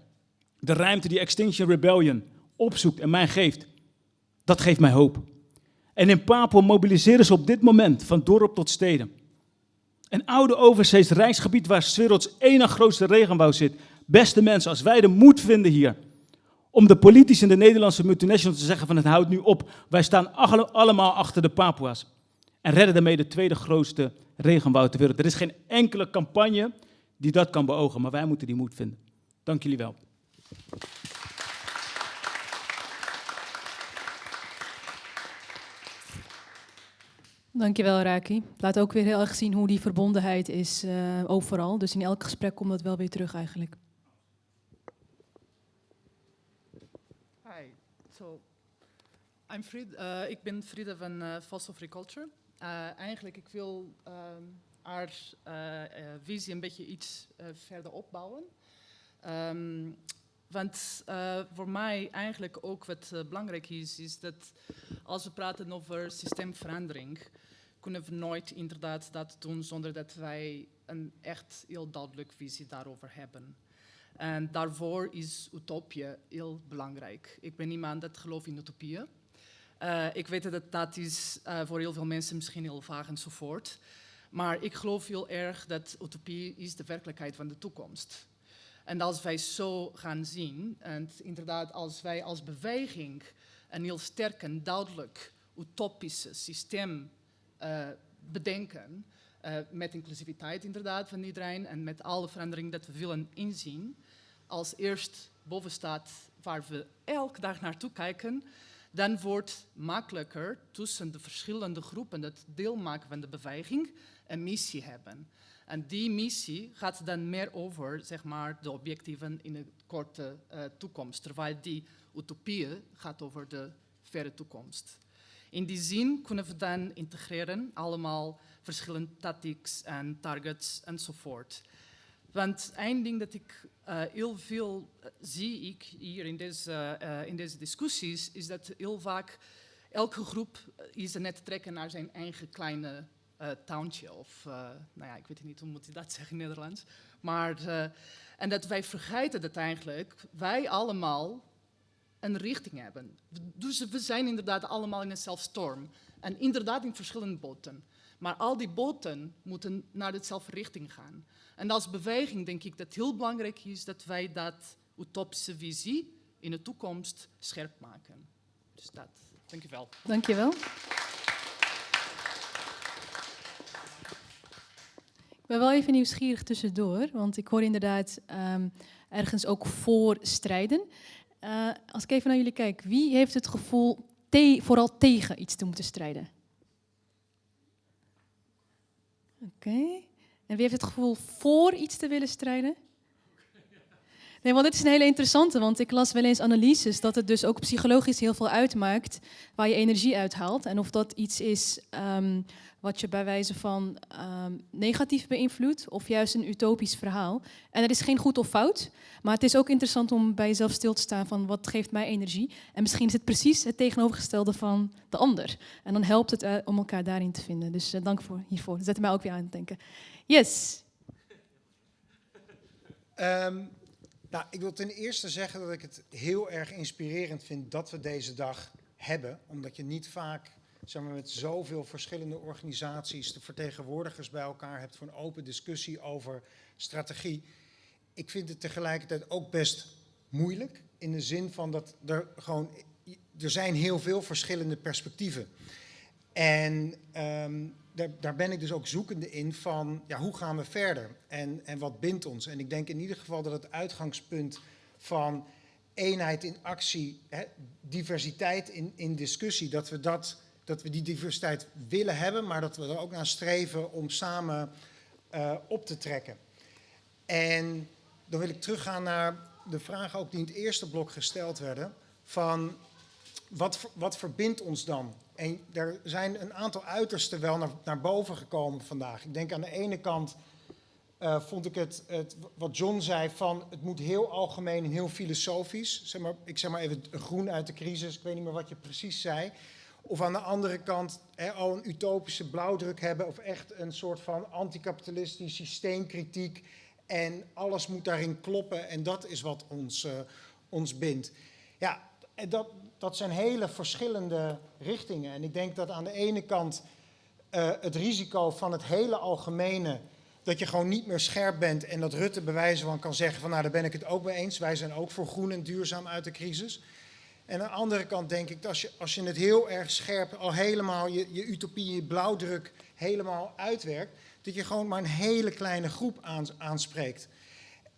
Speaker 7: De ruimte die Extinction Rebellion opzoekt en mij geeft, dat geeft mij hoop. En in Papua mobiliseren ze op dit moment van dorp tot steden. Een oude overzees rijksgebied waar werelds ene grootste regenbouw zit. Beste mensen, als wij de moed vinden hier om de politici in de Nederlandse multinationals te zeggen van het houdt nu op. Wij staan allemaal achter de Papua's. En redden daarmee de tweede grootste regenwoud ter wereld. Er is geen enkele campagne die dat kan beogen, maar wij moeten die moed vinden. Dank jullie wel.
Speaker 1: Dankjewel, Raki. Laat ook weer heel erg zien hoe die verbondenheid is uh, overal. Dus in elk gesprek komt dat wel weer terug eigenlijk.
Speaker 8: Hi, so I'm Fried, uh, ik ben Frida van Fossil Free Culture. Eigenlijk, ik wil um, haar visie een beetje iets verder opbouwen. Um, want uh, voor mij eigenlijk ook wat uh, belangrijk is, is dat als we praten over systeemverandering, kunnen we nooit inderdaad dat doen zonder dat wij een echt heel duidelijk visie daarover hebben. En daarvoor is utopie heel belangrijk. Ik ben iemand dat gelooft in utopieën. Uh, ik weet dat dat is voor heel veel mensen misschien heel vaag enzovoort. Maar ik geloof heel erg dat utopie is de werkelijkheid van de toekomst. En als wij zo gaan zien, en inderdaad als wij als beweging een heel sterk en duidelijk utopische systeem uh, bedenken, uh, met inclusiviteit inderdaad van iedereen en met alle veranderingen dat we willen inzien, als eerst boven staat waar we elke dag naartoe kijken, dan wordt makkelijker tussen de verschillende groepen dat deel maken van de beweging een missie hebben. En die missie gaat dan meer over zeg maar, de objectieven in de korte uh, toekomst, terwijl die utopieën gaat over de verre toekomst. In die zin kunnen we dan integreren allemaal verschillende tactics en targets enzovoort. Want één ding dat ik uh, heel veel uh, zie ik hier in deze, in deze discussies, is dat heel vaak elke groep is net trekken naar zijn eigen kleine uh, towntje. Of, uh, nou ja, ik weet niet hoe moet je dat zeggen in Nederlands. Maar, uh, en dat wij vergeten dat eigenlijk wij allemaal een richting hebben. Dus we zijn inderdaad allemaal in eenzelfde storm. En inderdaad in verschillende boten. Maar al die boten moeten naar dezelfde richting gaan. En als beweging denk ik dat het heel belangrijk is dat wij dat utopische visie in de toekomst scherp maken. Dus dat. Dank je wel.
Speaker 1: Dank je wel. Ik ben wel even nieuwsgierig tussendoor, want ik hoor inderdaad um, ergens ook voor strijden. Uh, als ik even naar jullie kijk, wie heeft het gevoel vooral tegen iets te moeten strijden? Oké. En wie heeft het gevoel voor iets te willen strijden? Nee, want dit is een hele interessante, want ik las wel eens analyses dat het dus ook psychologisch heel veel uitmaakt waar je energie uithaalt. En of dat iets is um, wat je bij wijze van um, negatief beïnvloedt of juist een utopisch verhaal. En er is geen goed of fout, maar het is ook interessant om bij jezelf stil te staan van wat geeft mij energie. En misschien is het precies het tegenovergestelde van de ander. En dan helpt het uh, om elkaar daarin te vinden. Dus uh, dank voor hiervoor. Dat zet mij ook weer aan het denken. Yes.
Speaker 9: Um, nou, ik wil ten eerste zeggen dat ik het heel erg inspirerend vind dat we deze dag hebben. Omdat je niet vaak zeg maar, met zoveel verschillende organisaties de vertegenwoordigers bij elkaar hebt voor een open discussie over strategie. Ik vind het tegelijkertijd ook best moeilijk. In de zin van dat er gewoon. Er zijn heel veel verschillende perspectieven. En um, daar, daar, ben ik dus ook zoekende in van ja, hoe gaan we verder en, en wat bindt ons. En ik denk in ieder geval dat het uitgangspunt van eenheid in actie, hè, diversiteit in, in discussie, dat we, dat, dat we die diversiteit willen hebben, maar dat we er ook naar streven om samen uh, op te trekken. En dan wil ik teruggaan naar de vragen ook die in het eerste blok gesteld werden, van wat, wat verbindt ons dan? En er zijn een aantal uitersten wel naar, naar boven gekomen vandaag. Ik denk aan de ene kant uh, vond ik het, het, wat John zei van het moet heel algemeen en heel filosofisch. Zeg maar, ik zeg maar even groen uit de crisis, ik weet niet meer wat je precies zei. Of aan de andere kant al een utopische blauwdruk hebben of echt een soort van anticapitalistisch systeemkritiek. En alles moet daarin kloppen en dat is wat ons, uh, ons bindt. Ja, dat, dat zijn hele verschillende richtingen. En ik denk dat aan de ene kant uh, het risico van het hele algemene, dat je gewoon niet meer scherp bent en dat Rutte bewijzen van kan zeggen van nou daar ben ik het ook mee eens, wij zijn ook voor groen en duurzaam uit de crisis. En aan de andere kant denk ik dat als je, als je het heel erg scherp, al helemaal je, je utopie, je blauwdruk helemaal uitwerkt, dat je gewoon maar een hele kleine groep aanspreekt.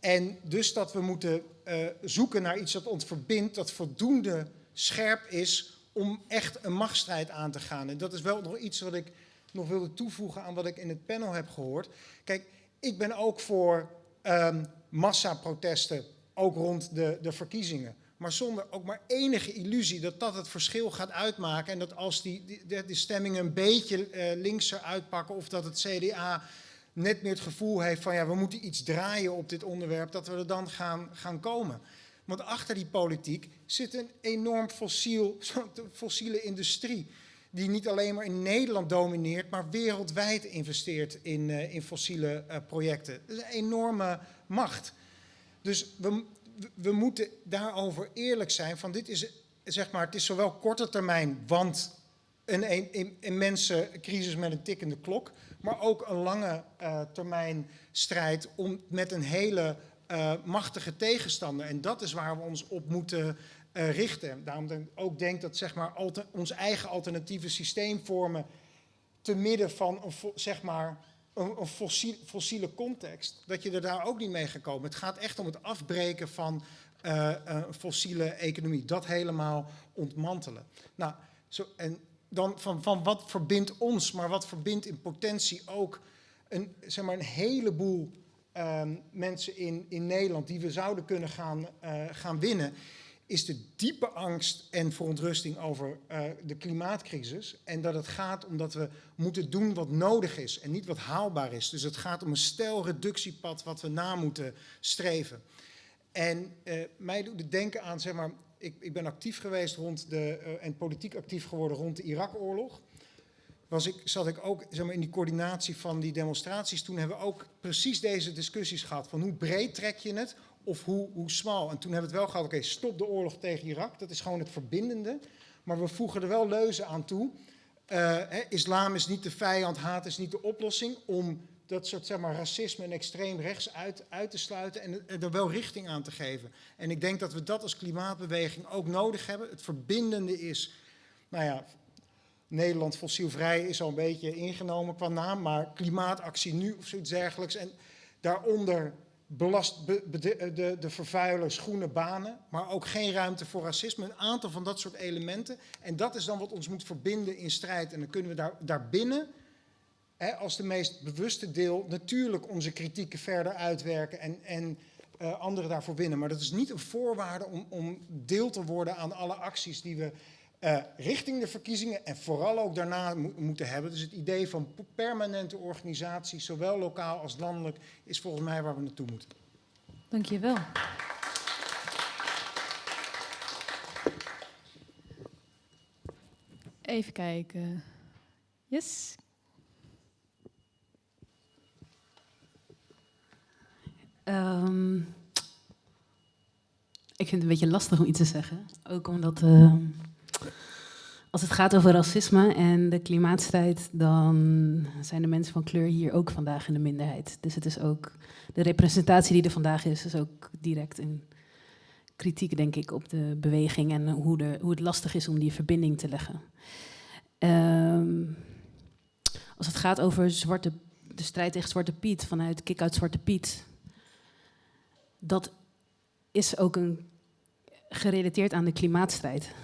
Speaker 9: En dus dat we moeten uh, zoeken naar iets dat ons verbindt, dat voldoende scherp is om echt een machtsstrijd aan te gaan. En dat is wel nog iets wat ik nog wilde toevoegen aan wat ik in het panel heb gehoord. Kijk, ik ben ook voor um, massaprotesten, ook rond de, de verkiezingen. Maar zonder ook maar enige illusie dat dat het verschil gaat uitmaken. En dat als die, die, die stemmingen een beetje uh, linkser uitpakken of dat het CDA net meer het gevoel heeft van ja, we moeten iets draaien op dit onderwerp, dat we er dan gaan, gaan komen. Want achter die politiek zit een enorm fossiel, fossiele industrie. Die niet alleen maar in Nederland domineert, maar wereldwijd investeert in, uh, in fossiele uh, projecten. Dat is een enorme macht. Dus we, we moeten daarover eerlijk zijn. Van dit is, zeg maar, het is zowel korte termijn, want een, een immense crisis met een tikkende klok. Maar ook een lange uh, termijn strijd om met een hele uh, machtige tegenstander. En dat is waar we ons op moeten uh, richten. Daarom denk ik ook denk dat zeg maar, ons eigen alternatieve systeemvormen te midden van een, zeg maar, een, een fossiel, fossiele context, dat je er daar ook niet mee gaat komen. Het gaat echt om het afbreken van uh, een fossiele economie. Dat helemaal ontmantelen. Nou, zo, en dan van, van wat verbindt ons, maar wat verbindt in potentie ook een, zeg maar, een heleboel um, mensen in, in Nederland die we zouden kunnen gaan, uh, gaan winnen, is de diepe angst en verontrusting over uh, de klimaatcrisis. En dat het gaat omdat we moeten doen wat nodig is en niet wat haalbaar is. Dus het gaat om een stel reductiepad wat we na moeten streven. En uh, mij doet het denken aan, zeg maar, ik, ik ben actief geweest rond de, en politiek actief geworden rond de Irak-oorlog ik, zat ik ook zeg maar, in die coördinatie van die demonstraties. Toen hebben we ook precies deze discussies gehad. Van hoe breed trek je het of hoe, hoe smal. En toen hebben we het wel gehad, oké, stop de oorlog tegen Irak. Dat is gewoon het verbindende. Maar we voegen er wel leuzen aan toe. Uh, hè, islam is niet de vijand, haat is niet de oplossing. Om dat soort zeg maar, racisme en extreem rechts uit, uit te sluiten en er wel richting aan te geven. En ik denk dat we dat als klimaatbeweging ook nodig hebben. Het verbindende is, nou ja, Nederland fossielvrij is al een beetje ingenomen qua naam, maar klimaatactie nu of zoiets dergelijks. En daaronder belast be, be, de, de, vervuilers groene banen, maar ook geen ruimte voor racisme. Een aantal van dat soort elementen. En dat is dan wat ons moet verbinden in strijd. En dan kunnen we daar, daarbinnen hè, als de meest bewuste deel natuurlijk onze kritieken verder uitwerken en, en uh, anderen daarvoor winnen. Maar dat is niet een voorwaarde om, om deel te worden aan alle acties die we uh, richting de verkiezingen en vooral ook daarna mo moeten hebben. Dus het idee van permanente organisatie, zowel lokaal als landelijk, is volgens mij waar we naartoe moeten.
Speaker 1: Dank je wel. Even kijken. Yes.
Speaker 10: Um, ik vind het een beetje lastig om iets te zeggen. Ook omdat uh, als het gaat over racisme en de klimaatstrijd, dan zijn de mensen van kleur hier ook vandaag in de minderheid. Dus het is ook de representatie die er vandaag is, is ook direct een kritiek, denk ik, op de beweging en hoe, de, hoe het lastig is om die verbinding te leggen. Um, als het gaat over zwarte, de strijd tegen Zwarte Piet vanuit Kick uit Zwarte Piet, dat is ook een, gerelateerd aan de klimaatstrijd.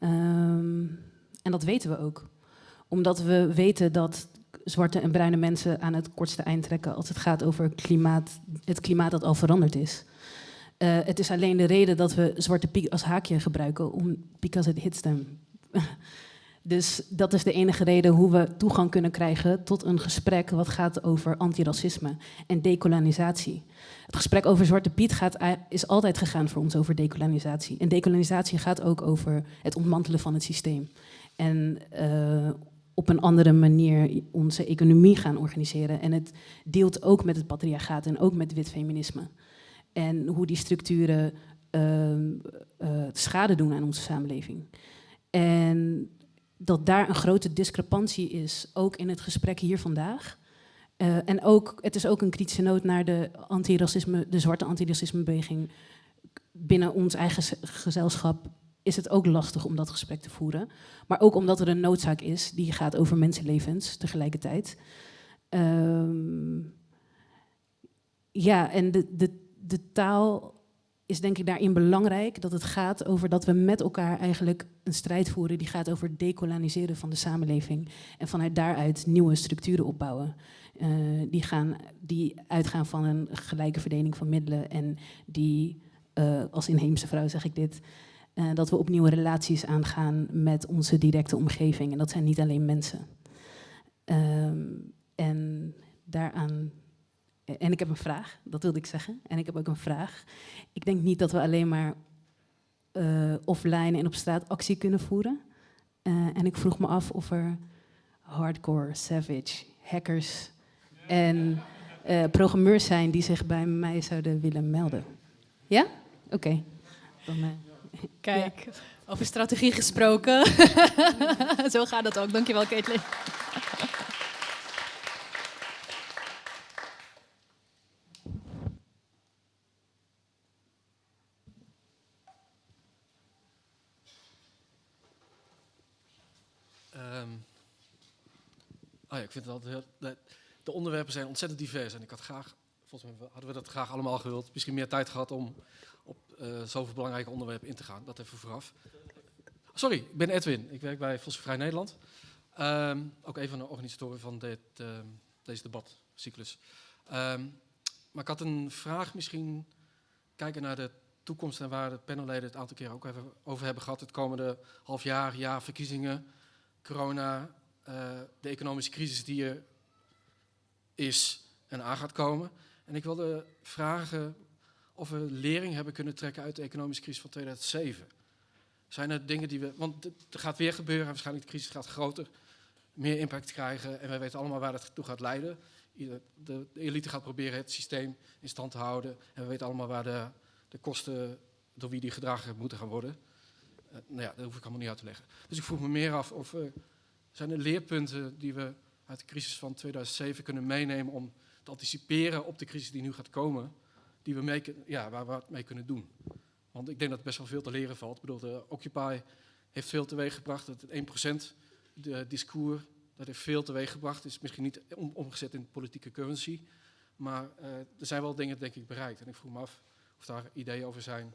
Speaker 10: Um, en dat weten we ook. Omdat we weten dat zwarte en bruine mensen aan het kortste eind trekken als het gaat over klimaat, het klimaat dat al veranderd is. Uh, het is alleen de reden dat we Zwarte Piet als haakje gebruiken, om, because it hits them. dus dat is de enige reden hoe we toegang kunnen krijgen tot een gesprek wat gaat over antiracisme en decolonisatie. Het gesprek over Zwarte Piet gaat, is altijd gegaan voor ons over decolonisatie. En decolonisatie gaat ook over het ontmantelen van het systeem. En uh, op een andere manier onze economie gaan organiseren. En het deelt ook met het patriarchaat en ook met wit feminisme. En hoe die structuren uh, uh, schade doen aan onze samenleving. En dat daar een grote discrepantie is, ook in het gesprek hier vandaag. Uh, en ook, het is ook een kritische noot naar de, antiracisme, de zwarte antiracismebeweging binnen ons eigen gezelschap is het ook lastig om dat gesprek te voeren. Maar ook omdat er een noodzaak is die gaat over mensenlevens tegelijkertijd. Um, ja, en de, de, de taal is denk ik daarin belangrijk. Dat het gaat over dat we met elkaar eigenlijk een strijd voeren die gaat over decoloniseren van de samenleving. En vanuit daaruit nieuwe structuren opbouwen. Uh, die, gaan, die uitgaan van een gelijke verdeling van middelen en die, uh, als inheemse vrouw zeg ik dit, uh, dat we opnieuw relaties aangaan met onze directe omgeving. En dat zijn niet alleen mensen. Um, en daaraan. En ik heb een vraag, dat wilde ik zeggen. En ik heb ook een vraag. Ik denk niet dat we alleen maar uh, offline en op straat actie kunnen voeren. Uh, en ik vroeg me af of er hardcore, savage, hackers en programmeurs zijn die zich bij mij zouden willen melden. Ja? Oké. Okay.
Speaker 1: Kijk, ja. over strategie gesproken. Zo gaat het ook. Dankjewel, Caitlin.
Speaker 11: Um, oh ja, ik vind het altijd heel, de onderwerpen zijn ontzettend divers en ik had graag, volgens mij hadden we dat graag allemaal gewild, misschien meer tijd gehad om op uh, zoveel belangrijke onderwerpen in te gaan. Dat even vooraf. Sorry, ik ben Edwin. Ik werk bij Vrij Nederland. Um, ook een van de organisatoren van dit, uh, deze debatcyclus. Um, maar ik had een vraag misschien kijken naar de toekomst en waar de panelleden het aantal keer ook even over hebben gehad. Het komende half jaar, jaar, verkiezingen, corona, uh, de economische crisis die er is en aan gaat komen. En ik wilde vragen of we lering hebben kunnen trekken uit de economische crisis van 2007. Zijn er dingen die we. Want er gaat weer gebeuren, waarschijnlijk de crisis gaat groter, meer impact krijgen. En wij weten allemaal waar dat toe gaat leiden. De, elite gaat proberen het systeem in stand te houden. En we weten allemaal waar de, de kosten door wie die gedragen moeten gaan worden. Uh, nou ja, dat hoef ik allemaal niet uit te leggen. Dus ik vroeg me meer af of uh, zijn er leerpunten die we uit de crisis van 2007 kunnen meenemen om anticiperen op de crisis die nu gaat komen die we mee, ja, waar we wat mee kunnen doen. Want ik denk dat er best wel veel te leren valt. Ik bedoel, de Occupy heeft veel teweeg gebracht. Het 1% de discours, dat heeft veel teweeg gebracht. is misschien niet om, omgezet in politieke currency. Maar uh, er zijn wel dingen, denk ik, bereikt. En ik vroeg me af of daar ideeën over zijn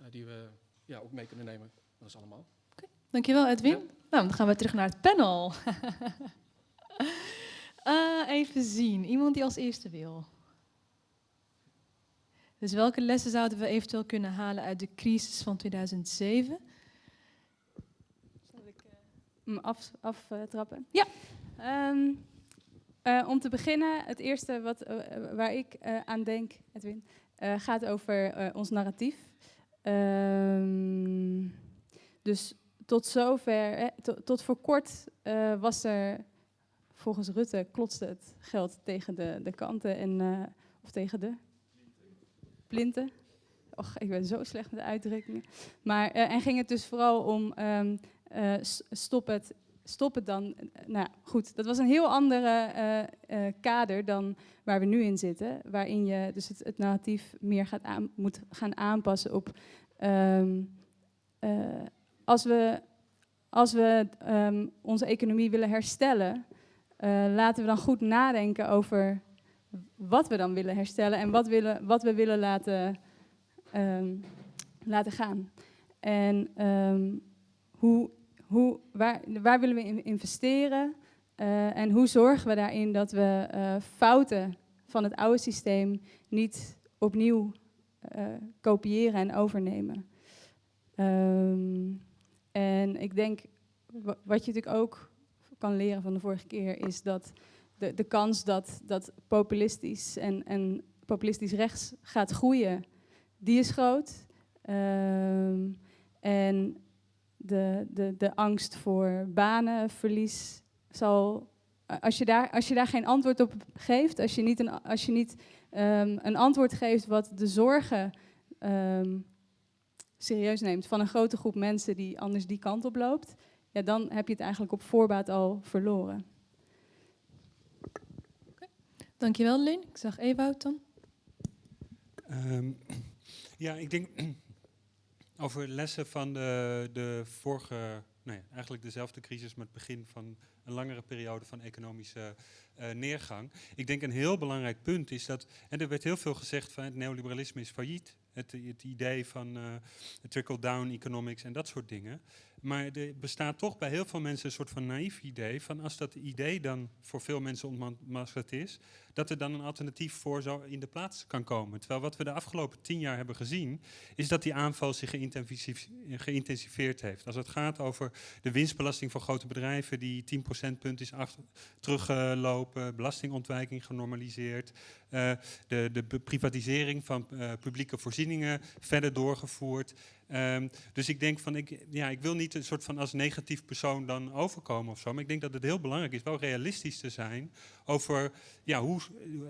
Speaker 11: uh, die we ja, ook mee kunnen nemen. Dat is allemaal.
Speaker 1: Okay. Dankjewel, Edwin. Ja. Nou, dan gaan we terug naar het panel. Uh, even zien. Iemand die als eerste wil. Dus welke lessen zouden we eventueel kunnen halen uit de crisis van 2007?
Speaker 3: Zal ik uh, af, aftrappen?
Speaker 1: ja.
Speaker 3: Um, uh, om te beginnen, het eerste wat, uh, waar ik aan denk, Edwin, gaat over ons narratief. Um, dus tot zover, tot voor kort was er, volgens Rutte, klotste het geld tegen de, de kanten en, of tegen de plinten. Och, ik ben zo slecht met de uitdrukkingen. Maar, en ging het dus vooral om um, stop het stop het dan. Nou goed, dat was een heel andere kader dan waar we nu in zitten. Waarin je dus het, het narratief meer gaat aan, moet gaan aanpassen op. Uh, als we, als we um, onze economie willen herstellen, laten we dan goed nadenken over wat we dan willen herstellen en wat, willen, wat we willen laten, um, laten gaan. En hoe hoe, waar, waar willen we in investeren uh, en hoe zorgen we daarin dat we uh, fouten van het oude systeem niet opnieuw kopiëren en overnemen. Um, en ik denk, wat je natuurlijk ook kan leren van de vorige keer, is dat de, de kans dat, dat populistisch en, en populistisch rechts gaat groeien, die is groot. Um, en de, de, de angst voor banenverlies zal. Als je, daar, als je daar geen antwoord op geeft, als je niet een, als je niet, um, een antwoord geeft wat de zorgen um, serieus neemt van een grote groep mensen die anders die kant op loopt, ja, dan heb je het eigenlijk op voorbaat al verloren.
Speaker 1: Okay. Dankjewel, Lin. Ik zag Ewout dan.
Speaker 2: Um, ja, ik denk over lessen van de, de vorige, nee, eigenlijk dezelfde crisis met het begin van een langere periode van economische uh, neergang. Ik denk een heel belangrijk punt is dat, en er werd heel veel gezegd van het neoliberalisme is failliet. Het, het idee van uh, trickle-down economics en dat soort dingen. Maar er bestaat toch bij heel veel mensen een soort van naïef idee van als dat idee dan voor veel mensen ontmaskerd is, dat er dan een alternatief voor zo in de plaats kan komen. Terwijl wat we de afgelopen tien jaar hebben gezien, is dat die aanval zich geïntensiveerd heeft. Als het gaat over de winstbelasting voor grote bedrijven, die 10 procentpunt is teruggelopen, belastingontwijking genormaliseerd, uh, de, de privatisering van uh, publieke voorzieningen verder doorgevoerd. Um, dus ik denk van, ik, ja, ik wil niet een soort van als negatief persoon dan overkomen of zo. Maar ik denk dat het heel belangrijk is wel realistisch te zijn over ja, hoe,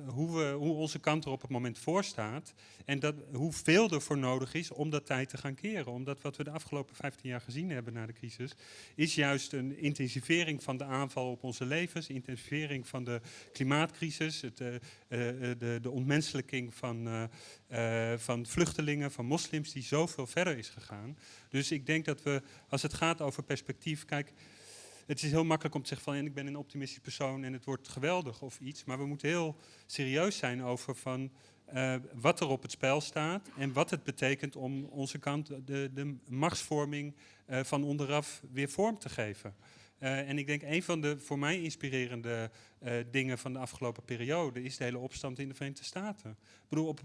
Speaker 2: hoe, we, hoe onze kant er op het moment voor staat. En dat, hoeveel er voor nodig is om dat tijd te gaan keren. Omdat wat we de afgelopen 15 jaar gezien hebben na de crisis, is juist een intensivering van de aanval op onze levens, intensivering van de klimaatcrisis, het, uh, uh, de, de ontmenselijking van, van vluchtelingen, van moslims, die zoveel verder is gegaan. Dus ik denk dat we, als het gaat over perspectief, kijk, het is heel makkelijk om te zeggen van ik ben een optimistisch persoon en het wordt geweldig of iets. Maar we moeten heel serieus zijn over van uh, wat er op het spel staat en wat het betekent om onze kant de, de machtsvorming uh, van onderaf weer vorm te geven. Uh, en ik denk een van de voor mij inspirerende dingen van de afgelopen periode is de hele opstand in de Verenigde Staten. Ik bedoel, op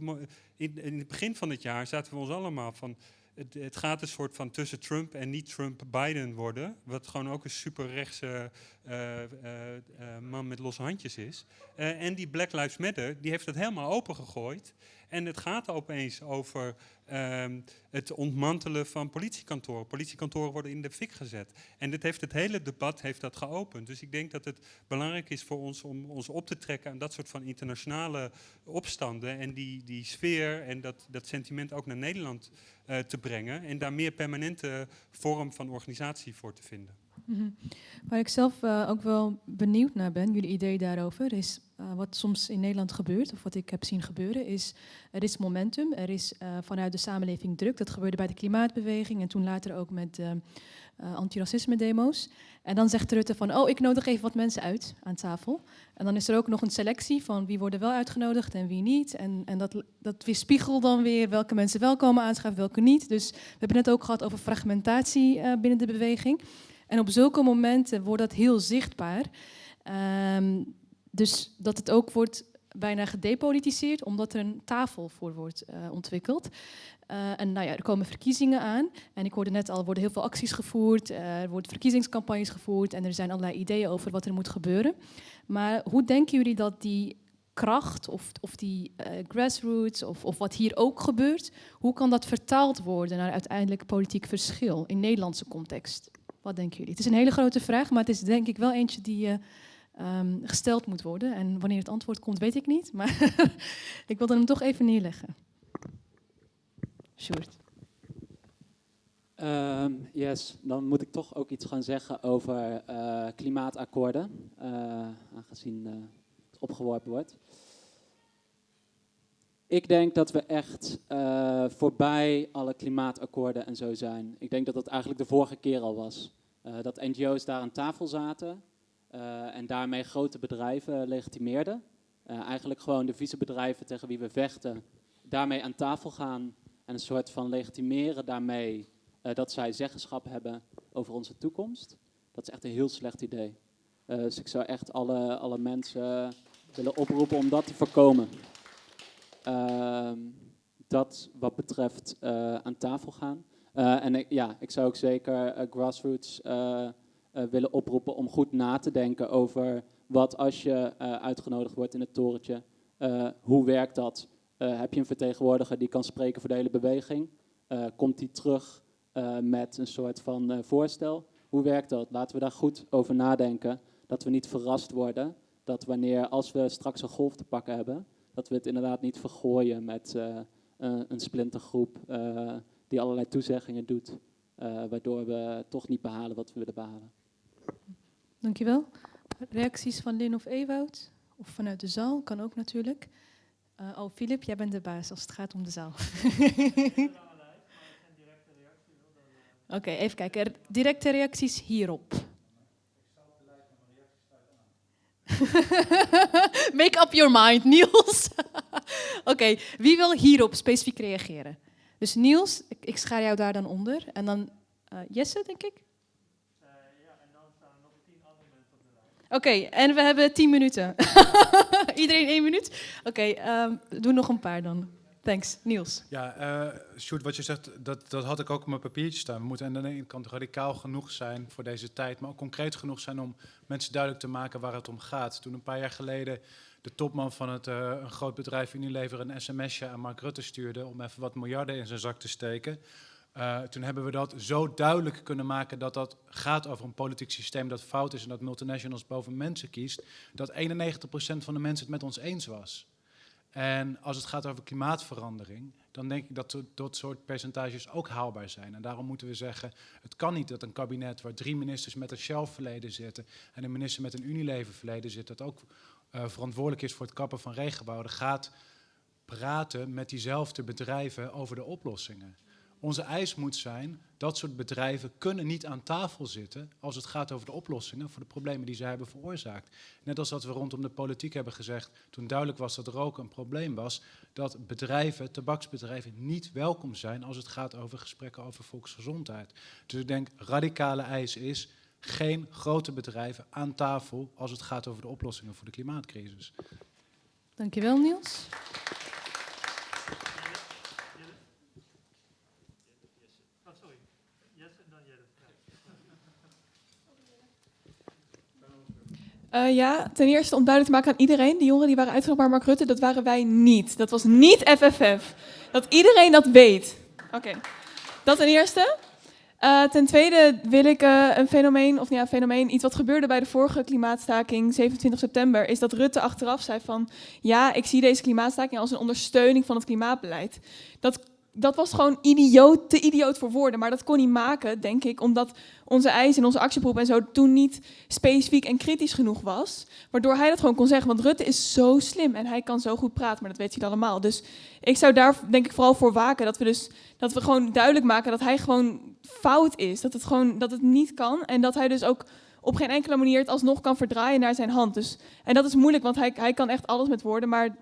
Speaker 2: in, in het begin van het jaar zaten we ons allemaal van het, het, gaat een soort van tussen Trump en niet Trump-Biden worden. Wat gewoon ook een superrechtse uh, man met losse handjes is. en die Black Lives Matter, die heeft het helemaal opengegooid. En het gaat opeens over um, het ontmantelen van politiekantoren. Politiekantoren worden in de fik gezet. En dit heeft het hele debat heeft dat geopend. Dus ik denk dat het belangrijk is voor ons om ons op te trekken aan dat soort van internationale opstanden. En die, die sfeer en dat, dat sentiment ook naar Nederland uh, te brengen. En daar meer permanente vorm van organisatie voor te vinden.
Speaker 1: -hmm. Waar ik zelf uh, ook wel benieuwd naar ben, jullie idee daarover, is uh, wat soms in Nederland gebeurt, of wat ik heb zien gebeuren, is er is momentum, er is uh, vanuit de samenleving druk. Dat gebeurde bij de klimaatbeweging en toen later ook met antiracisme-demo's. En dan zegt Rutte van, oh, ik nodig even wat mensen uit aan tafel. En dan is er ook nog een selectie van wie worden wel uitgenodigd en wie niet. En, en dat, dat weerspiegelt dan weer welke mensen wel komen aanschuiven, welke niet. Dus we hebben het net ook gehad over fragmentatie binnen de beweging. En op zulke momenten wordt dat heel zichtbaar. Um, dus dat het ook wordt bijna gedepolitiseerd, omdat er een tafel voor wordt uh, ontwikkeld. Uh, en nou ja, er komen verkiezingen aan. En ik hoorde net al, er worden heel veel acties gevoerd, uh, er worden verkiezingscampagnes gevoerd en er zijn allerlei ideeën over wat er moet gebeuren. Maar hoe denken jullie dat die kracht of, of die grassroots of, of wat hier ook gebeurt, hoe kan dat vertaald worden naar uiteindelijk politiek verschil in Nederlandse context? Wat denken jullie? Het is een hele grote vraag, maar het is denk ik wel eentje die um, gesteld moet worden. En wanneer het antwoord komt, weet ik niet. Maar ik wilde hem toch even neerleggen. Sjoerd.
Speaker 4: Um, yes, dan moet ik toch ook iets gaan zeggen over uh, klimaatakkoorden, uh, aangezien uh, het opgeworpen wordt. Ik denk dat we echt voorbij alle klimaatakkoorden en zo zijn. Ik denk dat dat eigenlijk de vorige keer al was. dat NGO's daar aan tafel zaten uh, en daarmee grote bedrijven legitimeerden. Eigenlijk gewoon de vieze bedrijven tegen wie we vechten, daarmee aan tafel gaan en een soort van legitimeren daarmee dat zij zeggenschap hebben over onze toekomst. Dat is echt een heel slecht idee. dus ik zou echt alle, alle mensen willen oproepen om dat te voorkomen. Ehm, dat wat betreft aan tafel gaan. en ik, ja, ik zou ook zeker grassroots uh, willen oproepen om goed na te denken over wat als je uitgenodigd wordt in het torentje. Hoe werkt dat? heb je een vertegenwoordiger die kan spreken voor de hele beweging? komt die terug met een soort van voorstel? Hoe werkt dat? Laten we daar goed over nadenken. Dat we niet verrast worden. Dat wanneer, als we straks een golf te pakken hebben, dat we het inderdaad niet vergooien met een splintergroep die allerlei toezeggingen doet. waardoor we toch niet behalen wat we willen behalen.
Speaker 1: Dankjewel. Reacties van Lin of Ewoud? Of vanuit de zaal, kan ook natuurlijk. Uh, oh, Filip, jij bent de baas als het gaat om de zaal. Oké, okay, even kijken. Directe reacties hierop. Make up your mind, Niels. Oké, wie wil hierop specifiek reageren? Dus Niels, ik, schaar jou daar dan onder. En dan uh, Jesse, denk ik. Oké, okay, en we hebben tien minuten. Iedereen één minuut? Oké, okay, um, doe nog een paar dan. Thanks. Niels.
Speaker 12: Ja, uh, Sjoerd, wat je zegt, dat, dat had ik ook op mijn papiertje staan. We moeten aan de ene kant radicaal genoeg zijn voor deze tijd, maar ook concreet genoeg zijn om mensen duidelijk te maken waar het om gaat. Toen een paar jaar geleden de topman van het, uh, een groot bedrijf Unilever een sms'je aan Mark Rutte stuurde om even wat miljarden in zijn zak te steken, uh, toen hebben we dat zo duidelijk kunnen maken dat dat gaat over een politiek systeem dat fout is en dat multinationals boven mensen kiest, dat 91% van de mensen het met ons eens was. En als het gaat over klimaatverandering, dan denk ik dat dat soort percentages ook haalbaar zijn. En daarom moeten we zeggen, het kan niet dat een kabinet waar drie ministers met een Shell-verleden zitten en een minister met een Unilever-verleden zit, dat ook uh, verantwoordelijk is voor het kappen van regenwouden, gaat praten met diezelfde bedrijven over de oplossingen. Onze eis moet zijn, dat soort bedrijven kunnen niet aan tafel zitten als het gaat over de oplossingen voor de problemen die zij hebben veroorzaakt. Net als dat we rondom de politiek hebben gezegd, toen duidelijk was dat roken een probleem was, dat bedrijven, tabaksbedrijven, niet welkom zijn als het gaat over gesprekken over volksgezondheid. Dus ik denk, radicale eis is, geen grote bedrijven aan tafel als het gaat over de oplossingen voor de klimaatcrisis.
Speaker 1: Dankjewel Niels.
Speaker 13: Uh, ja, ten eerste om duidelijk te maken aan iedereen, die jongeren die waren uitgenodigd bij Mark Rutte, dat waren wij niet. Dat was niet FFF. Dat iedereen dat weet. Oké, dat ten eerste. Uh, ten tweede wil ik uh, een fenomeen, of ja, fenomeen, iets wat gebeurde bij de vorige klimaatstaking, 27 september, is dat Rutte achteraf zei van, ja, ik zie deze klimaatstaking als een ondersteuning van het klimaatbeleid. Dat dat was gewoon idioot, te idioot voor woorden. Maar dat kon hij maken, denk ik, omdat onze eisen en onze actieproep en zo toen niet specifiek en kritisch genoeg was. Waardoor hij dat gewoon kon zeggen. Want Rutte is zo slim en hij kan zo goed praten, maar dat weet hij allemaal. Dus ik zou daar denk ik vooral voor waken. Dat we dus dat we gewoon duidelijk maken dat hij gewoon fout is. Dat het gewoon dat het niet kan. En dat hij dus ook op geen enkele manier het alsnog kan verdraaien naar zijn hand. Dus, en dat is moeilijk, want hij, hij kan echt alles met woorden. Maar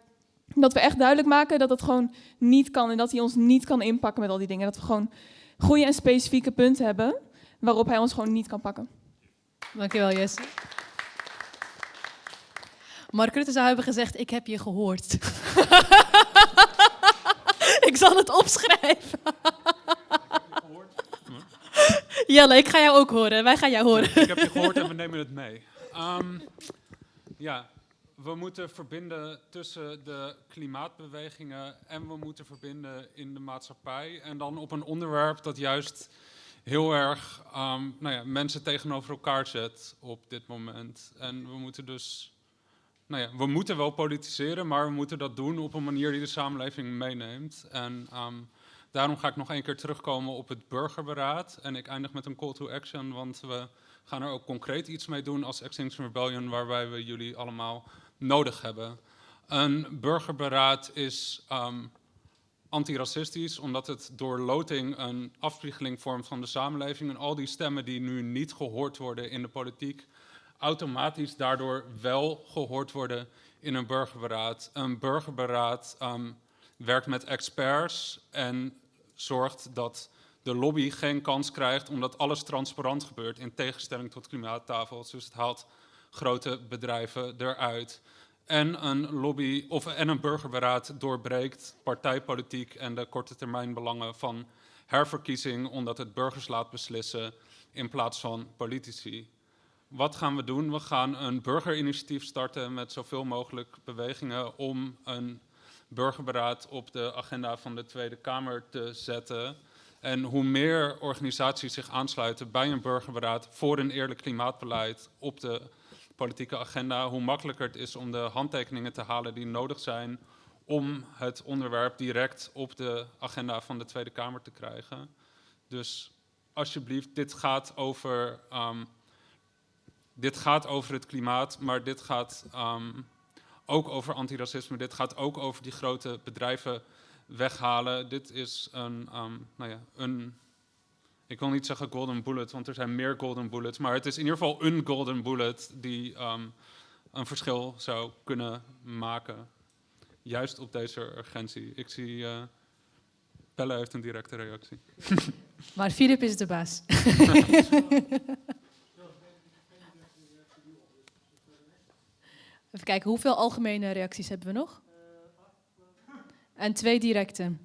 Speaker 13: dat we echt duidelijk maken dat het gewoon niet kan en dat hij ons niet kan inpakken met al die dingen. Dat we gewoon goede en specifieke punten hebben waarop hij ons gewoon niet kan pakken.
Speaker 1: Dankjewel, Jesse. Mark Rutte zou hebben gezegd, ik heb je gehoord. ik zal het opschrijven. Jelle, ik ga jou ook horen. Wij gaan jou horen.
Speaker 14: Ik heb je gehoord en we nemen het mee. Ehm, ja, we moeten verbinden tussen de klimaatbewegingen en we moeten verbinden in de maatschappij. En dan op een onderwerp dat juist heel erg ehm, nou ja, mensen tegenover elkaar zet op dit moment. En we moeten dus, nou ja, we moeten wel politiseren, maar we moeten dat doen op een manier die de samenleving meeneemt. En ehm, daarom ga ik nog één keer terugkomen op het burgerberaad. En ik eindig met een call to action, want we gaan er ook concreet iets mee doen als Extinction Rebellion, waarbij we jullie allemaal nodig hebben. Een burgerberaad is um, antiracistisch, omdat het door loting een afspiegeling vormt van de samenleving. En al die stemmen die nu niet gehoord worden in de politiek, automatisch daardoor wel gehoord worden in een burgerberaad. Een burgerberaad um, werkt met experts en zorgt dat de lobby geen kans krijgt omdat alles transparant gebeurt in tegenstelling tot klimaattafels. Dus het haalt grote bedrijven eruit. En een lobby of en een burgerberaad doorbreekt partijpolitiek en de korte termijn belangen van herverkiezing, omdat het burgers laat beslissen in plaats van politici. Wat gaan we doen? We gaan een burgerinitiatief starten met zoveel mogelijk bewegingen om een burgerberaad op de agenda van de Tweede Kamer te zetten. En hoe meer organisaties zich aansluiten bij een burgerberaad voor een eerlijk klimaatbeleid op de politieke agenda, hoe makkelijker het is om de handtekeningen te halen die nodig zijn om het onderwerp direct op de agenda van de Tweede Kamer te krijgen. Dus alsjeblieft, dit gaat over, um, dit gaat over het klimaat, maar dit gaat um, ook over antiracisme. Dit gaat ook over die grote bedrijven weghalen. Dit is een, um, nou ja, een ik wil niet zeggen golden bullet, want er zijn meer golden bullets. Maar het is in ieder geval een golden bullet die um, een verschil zou kunnen maken. Juist op deze urgentie. Ik zie. Uh, Pelle heeft een directe reactie.
Speaker 1: Maar Filip is de baas. Even kijken, hoeveel algemene reacties hebben we nog? En twee directe.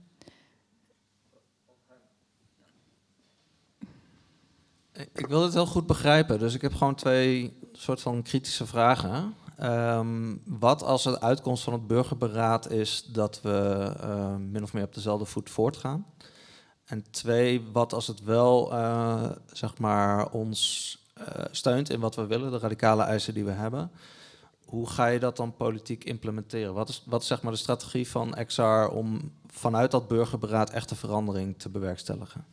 Speaker 15: Ik wil het heel goed begrijpen, dus ik heb gewoon twee soort van kritische vragen. Um, wat als de uitkomst van het burgerberaad is dat we uh, min of meer op dezelfde voet voortgaan? En twee, wat als het wel uh, zeg maar ons uh, steunt in wat we willen, de radicale eisen die we hebben? Hoe ga je dat dan politiek implementeren? Wat is, wat zeg maar de strategie van XR om vanuit dat burgerberaad echte verandering te bewerkstelligen?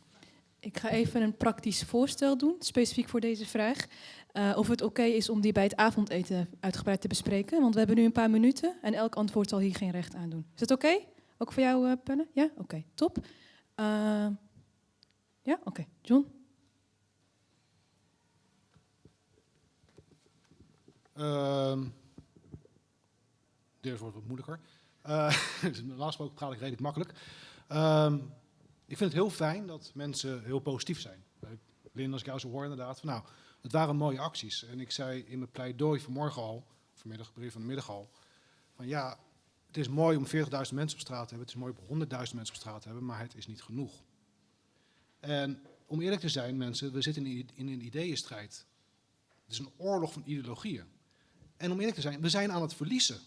Speaker 1: Ik ga even een praktisch voorstel doen, specifiek voor deze vraag. Uh, of het oké is om die bij het avondeten uitgebreid te bespreken. Want we hebben nu een paar minuten en elk antwoord zal hier geen recht aan doen. Is dat oké? Ook voor jou, uh, Penne? Ja? Oké, top. Uh, ja? Oké. John?
Speaker 16: Uh, dit wordt wat moeilijker. dus normaal gesproken praat ik redelijk makkelijk. Uh, ik vind het heel fijn dat mensen heel positief zijn. Lin, als ik jou zo hoor inderdaad, van nou, het waren mooie acties. En ik zei in mijn pleidooi vanmorgen al, vanmiddag, brief van de middag al, van ja, het is mooi om 40.000 mensen op straat te hebben, het is mooi om 100.000 mensen op straat te hebben, maar het is niet genoeg. En om eerlijk te zijn, mensen, we zitten in, in een ideeënstrijd. Het is een oorlog van ideologieën. En om eerlijk te zijn, we zijn aan het verliezen.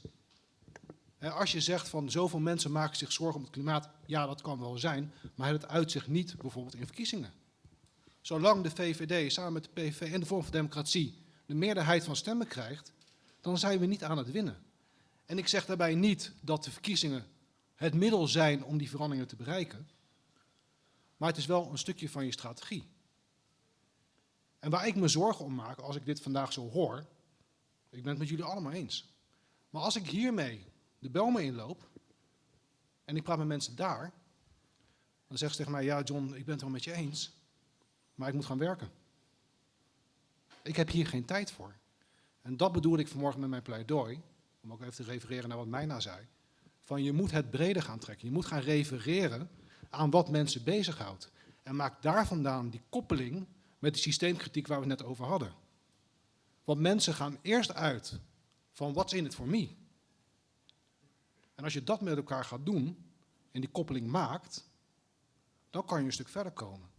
Speaker 16: Als je zegt van zoveel mensen maken zich zorgen om het klimaat, ja dat kan wel zijn, maar het uitzicht niet bijvoorbeeld in verkiezingen. Zolang de VVD samen met de PV en de Vorm van Democratie de meerderheid van stemmen krijgt, dan zijn we niet aan het winnen. En ik zeg daarbij niet dat de verkiezingen het middel zijn om die veranderingen te bereiken, maar het is wel een stukje van je strategie. En waar ik me zorgen om maak als ik dit vandaag zo hoor, ik ben het met jullie allemaal eens, maar als ik hiermee de Belmen inloop en ik praat met mensen daar, dan zeggen ze tegen mij, ja John, ik ben het wel met je eens, maar ik moet gaan werken. Ik heb hier geen tijd voor. En dat bedoelde ik vanmorgen met mijn pleidooi, om ook even te refereren naar wat Mijna zei, van je moet het breder gaan trekken. Je moet gaan refereren aan wat mensen bezighoudt. En maak daar vandaan die koppeling met de systeemkritiek waar we het net over hadden. Want mensen gaan eerst uit van what's in it for me? En als je dat met elkaar gaat doen en die koppeling maakt, dan kan je een stuk verder komen.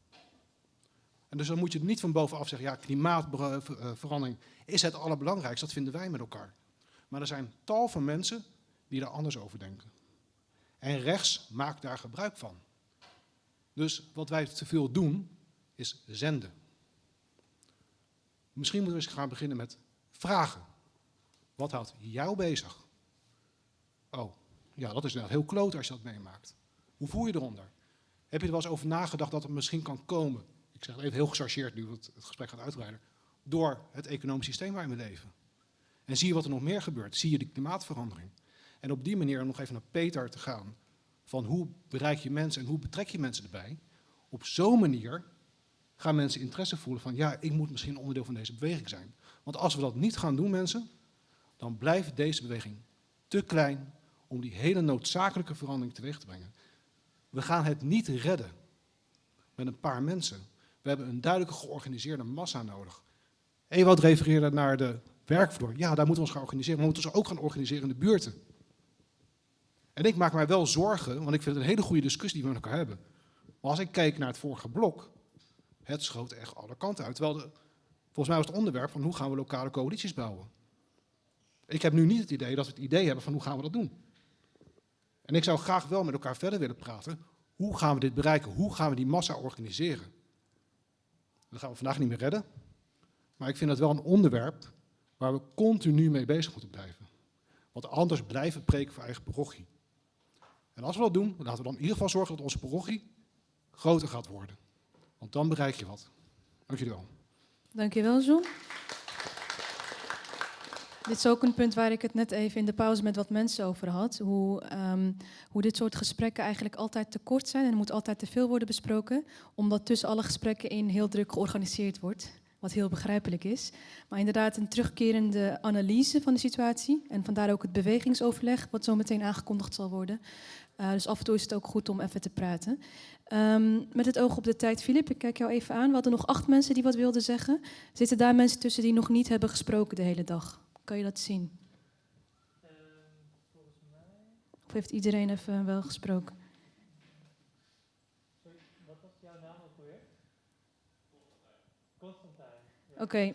Speaker 16: En dus dan moet je niet van bovenaf zeggen, ja, klimaatverandering is het allerbelangrijkste, dat vinden wij met elkaar. Maar er zijn tal van mensen die daar anders over denken. En rechts maakt daar gebruik van. Dus wat wij te veel doen, is zenden. Misschien moeten we eens gaan beginnen met vragen. Wat houdt jou bezig? Oh, ja, dat is inderdaad heel kloot als je dat meemaakt. Hoe voel je eronder? Heb je er wel eens over nagedacht dat het misschien kan komen? Ik zeg het even heel gechargeerd nu, want het gesprek gaat uitbreiden. Door het economisch systeem waarin we leven. En zie je wat er nog meer gebeurt? Zie je de klimaatverandering? En op die manier, om nog even naar Peter te gaan, van hoe bereik je mensen en hoe betrek je mensen erbij? Op zo'n manier gaan mensen interesse voelen van, ja, ik moet misschien onderdeel van deze beweging zijn. Want als we dat niet gaan doen, mensen, dan blijft deze beweging te klein om die hele noodzakelijke verandering teweeg te brengen. We gaan het niet redden met een paar mensen. We hebben een duidelijke georganiseerde massa nodig. Ewout refereerde naar de werkvloer. Ja, daar moeten we ons gaan organiseren. We moeten ons ook gaan organiseren in de buurten. En ik maak mij wel zorgen, want ik vind het een hele goede discussie die we met elkaar hebben. Maar als ik kijk naar het vorige blok, het schoot echt alle kanten uit. Terwijl volgens mij was het onderwerp van hoe gaan we lokale coalities bouwen. Ik heb nu niet het idee dat we het idee hebben van hoe gaan we dat doen. En ik zou graag wel met elkaar verder willen praten. Hoe gaan we dit bereiken? Hoe gaan we die massa organiseren? Dat gaan we vandaag niet meer redden. Maar ik vind het wel een onderwerp waar we continu mee bezig moeten blijven. Want anders blijven preken voor eigen parochie. En als we dat doen, laten we dan in ieder geval zorgen dat onze parochie groter gaat worden. Want dan bereik je wat. Dank jullie wel.
Speaker 1: Dankjewel, John. Dit is ook een punt waar ik het net even in de pauze met wat mensen over had. Hoe, ehm, hoe dit soort gesprekken eigenlijk altijd te kort zijn en er moet altijd te veel worden besproken, omdat tussen alle gesprekken in heel druk georganiseerd wordt, wat heel begrijpelijk is. Maar inderdaad een terugkerende analyse van de situatie en vandaar ook het bewegingsoverleg, wat zo meteen aangekondigd zal worden. Uh, dus af en toe is het ook goed om even te praten. Um, met het oog op de tijd, Filip, ik kijk jou even aan. We hadden nog acht mensen die wat wilden zeggen. Zitten daar mensen tussen die nog niet hebben gesproken de hele dag? Kan je dat zien? Of heeft iedereen even wel gesproken? Wat was jouw naam ook weer? Constantijn. Oké.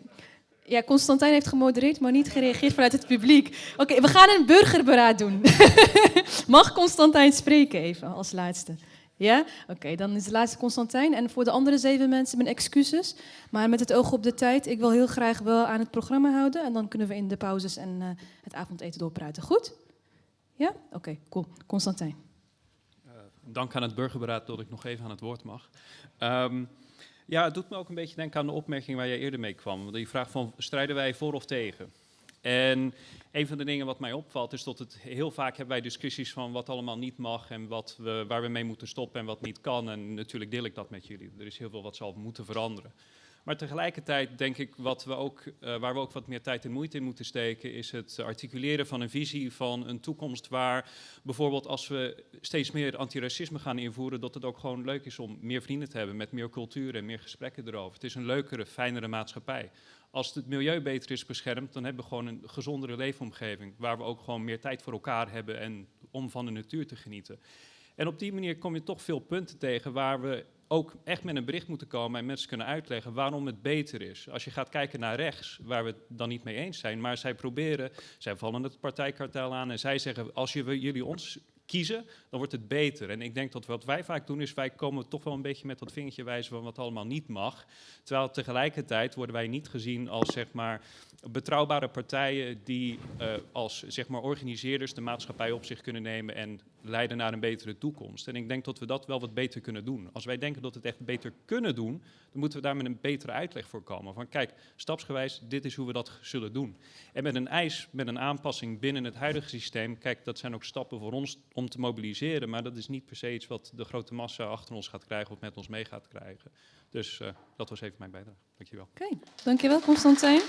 Speaker 1: Ja, Constantijn heeft gemodereerd, maar niet gereageerd vanuit het publiek. Oké, we gaan een burgerberaad doen. Mag Constantijn spreken even als laatste? Ja? Oké, dan is de laatste Constantijn. En voor de andere zeven mensen mijn excuses. Maar met het oog op de tijd, ik wil heel graag wel aan het programma houden. En dan kunnen we in de pauzes en uh, het avondeten doorpraten. Goed? Ja? Oké, cool. Constantijn.
Speaker 17: Uh, dank aan het burgerberaad dat ik nog even aan het woord mag. Um, ja, het doet me ook een beetje denken aan de opmerking waar jij eerder mee kwam. Die vraag van, strijden wij voor of tegen? En een van de dingen wat mij opvalt is dat het heel vaak hebben wij discussies van wat allemaal niet mag en wat we, waar we mee moeten stoppen en wat niet kan. En natuurlijk deel ik dat met jullie. Er is heel veel wat zal moeten veranderen. Maar tegelijkertijd denk ik wat we ook, uh, waar we ook wat meer tijd en moeite in moeten steken, is het articuleren van een visie van een toekomst waar bijvoorbeeld als we steeds meer antiracisme gaan invoeren, dat het ook gewoon leuk is om meer vrienden te hebben met meer cultuur en meer gesprekken erover. Het is een leukere, fijnere maatschappij. Als het milieu beter is beschermd, dan hebben we gewoon een gezondere leefomgeving. Waar we ook gewoon meer tijd voor elkaar hebben en om van de natuur te genieten. En op die manier kom je toch veel punten tegen waar we ook echt met een bericht moeten komen en mensen kunnen uitleggen waarom het beter is. Als je gaat kijken naar rechts, waar we het dan niet mee eens zijn, maar zij proberen, zij vallen het partijkartel aan en zij zeggen, als je, jullie ons kiezen, dan wordt het beter. En ik denk dat wat wij vaak doen is, wij komen toch wel een beetje met dat vingertje wijzen van wat allemaal niet mag. Terwijl tegelijkertijd worden wij niet gezien als zeg maar betrouwbare partijen die uh, als zeg maar organiseerders de maatschappij op zich kunnen nemen en leiden naar een betere toekomst. En ik denk dat we dat wel wat beter kunnen doen. Als wij denken dat we het echt beter kunnen doen, dan moeten we daar met een betere uitleg voor komen. Van kijk, stapsgewijs, dit is hoe we dat zullen doen. En met een eis, met een aanpassing binnen het huidige systeem, kijk, dat zijn ook stappen voor ons om te mobiliseren, maar dat is niet per se iets wat de grote massa achter ons gaat krijgen of met ons mee gaat krijgen. Dus uh, dat was even mijn bijdrage. Dankjewel.
Speaker 1: Oké, okay. dankjewel Constantijn.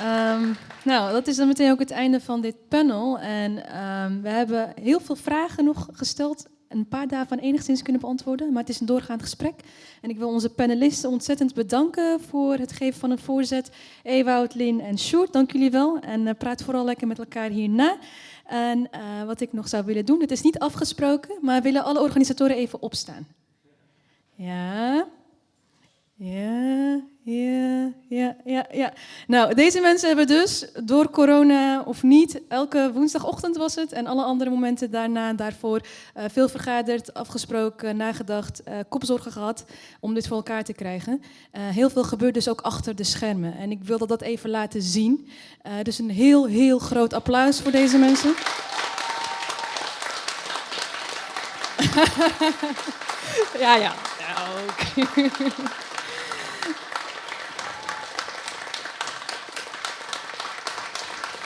Speaker 1: Um, nou, dat is dan meteen ook het einde van dit panel. En um, we hebben heel veel vragen nog gesteld een paar daarvan enigszins kunnen beantwoorden. Maar het is een doorgaand gesprek. En ik wil onze panelisten ontzettend bedanken voor het geven van een voorzet. Ewout, Lin en Sjoerd, dank jullie wel. En eh, praat vooral lekker met elkaar hierna. En eh, wat ik nog zou willen doen, het is niet afgesproken, maar willen alle organisatoren even opstaan. Ja. Ja, ja, ja, ja, ja. Nou, deze mensen hebben dus door corona of niet, elke woensdagochtend was het en alle andere momenten daarna en daarvoor uh, veel vergaderd, afgesproken, nagedacht, uh, kopzorgen gehad om dit voor elkaar te krijgen. Uh, heel veel gebeurt dus ook achter de schermen en ik wilde dat even laten zien. dus een heel, heel groot applaus voor deze mensen. ja, ja. ja ook.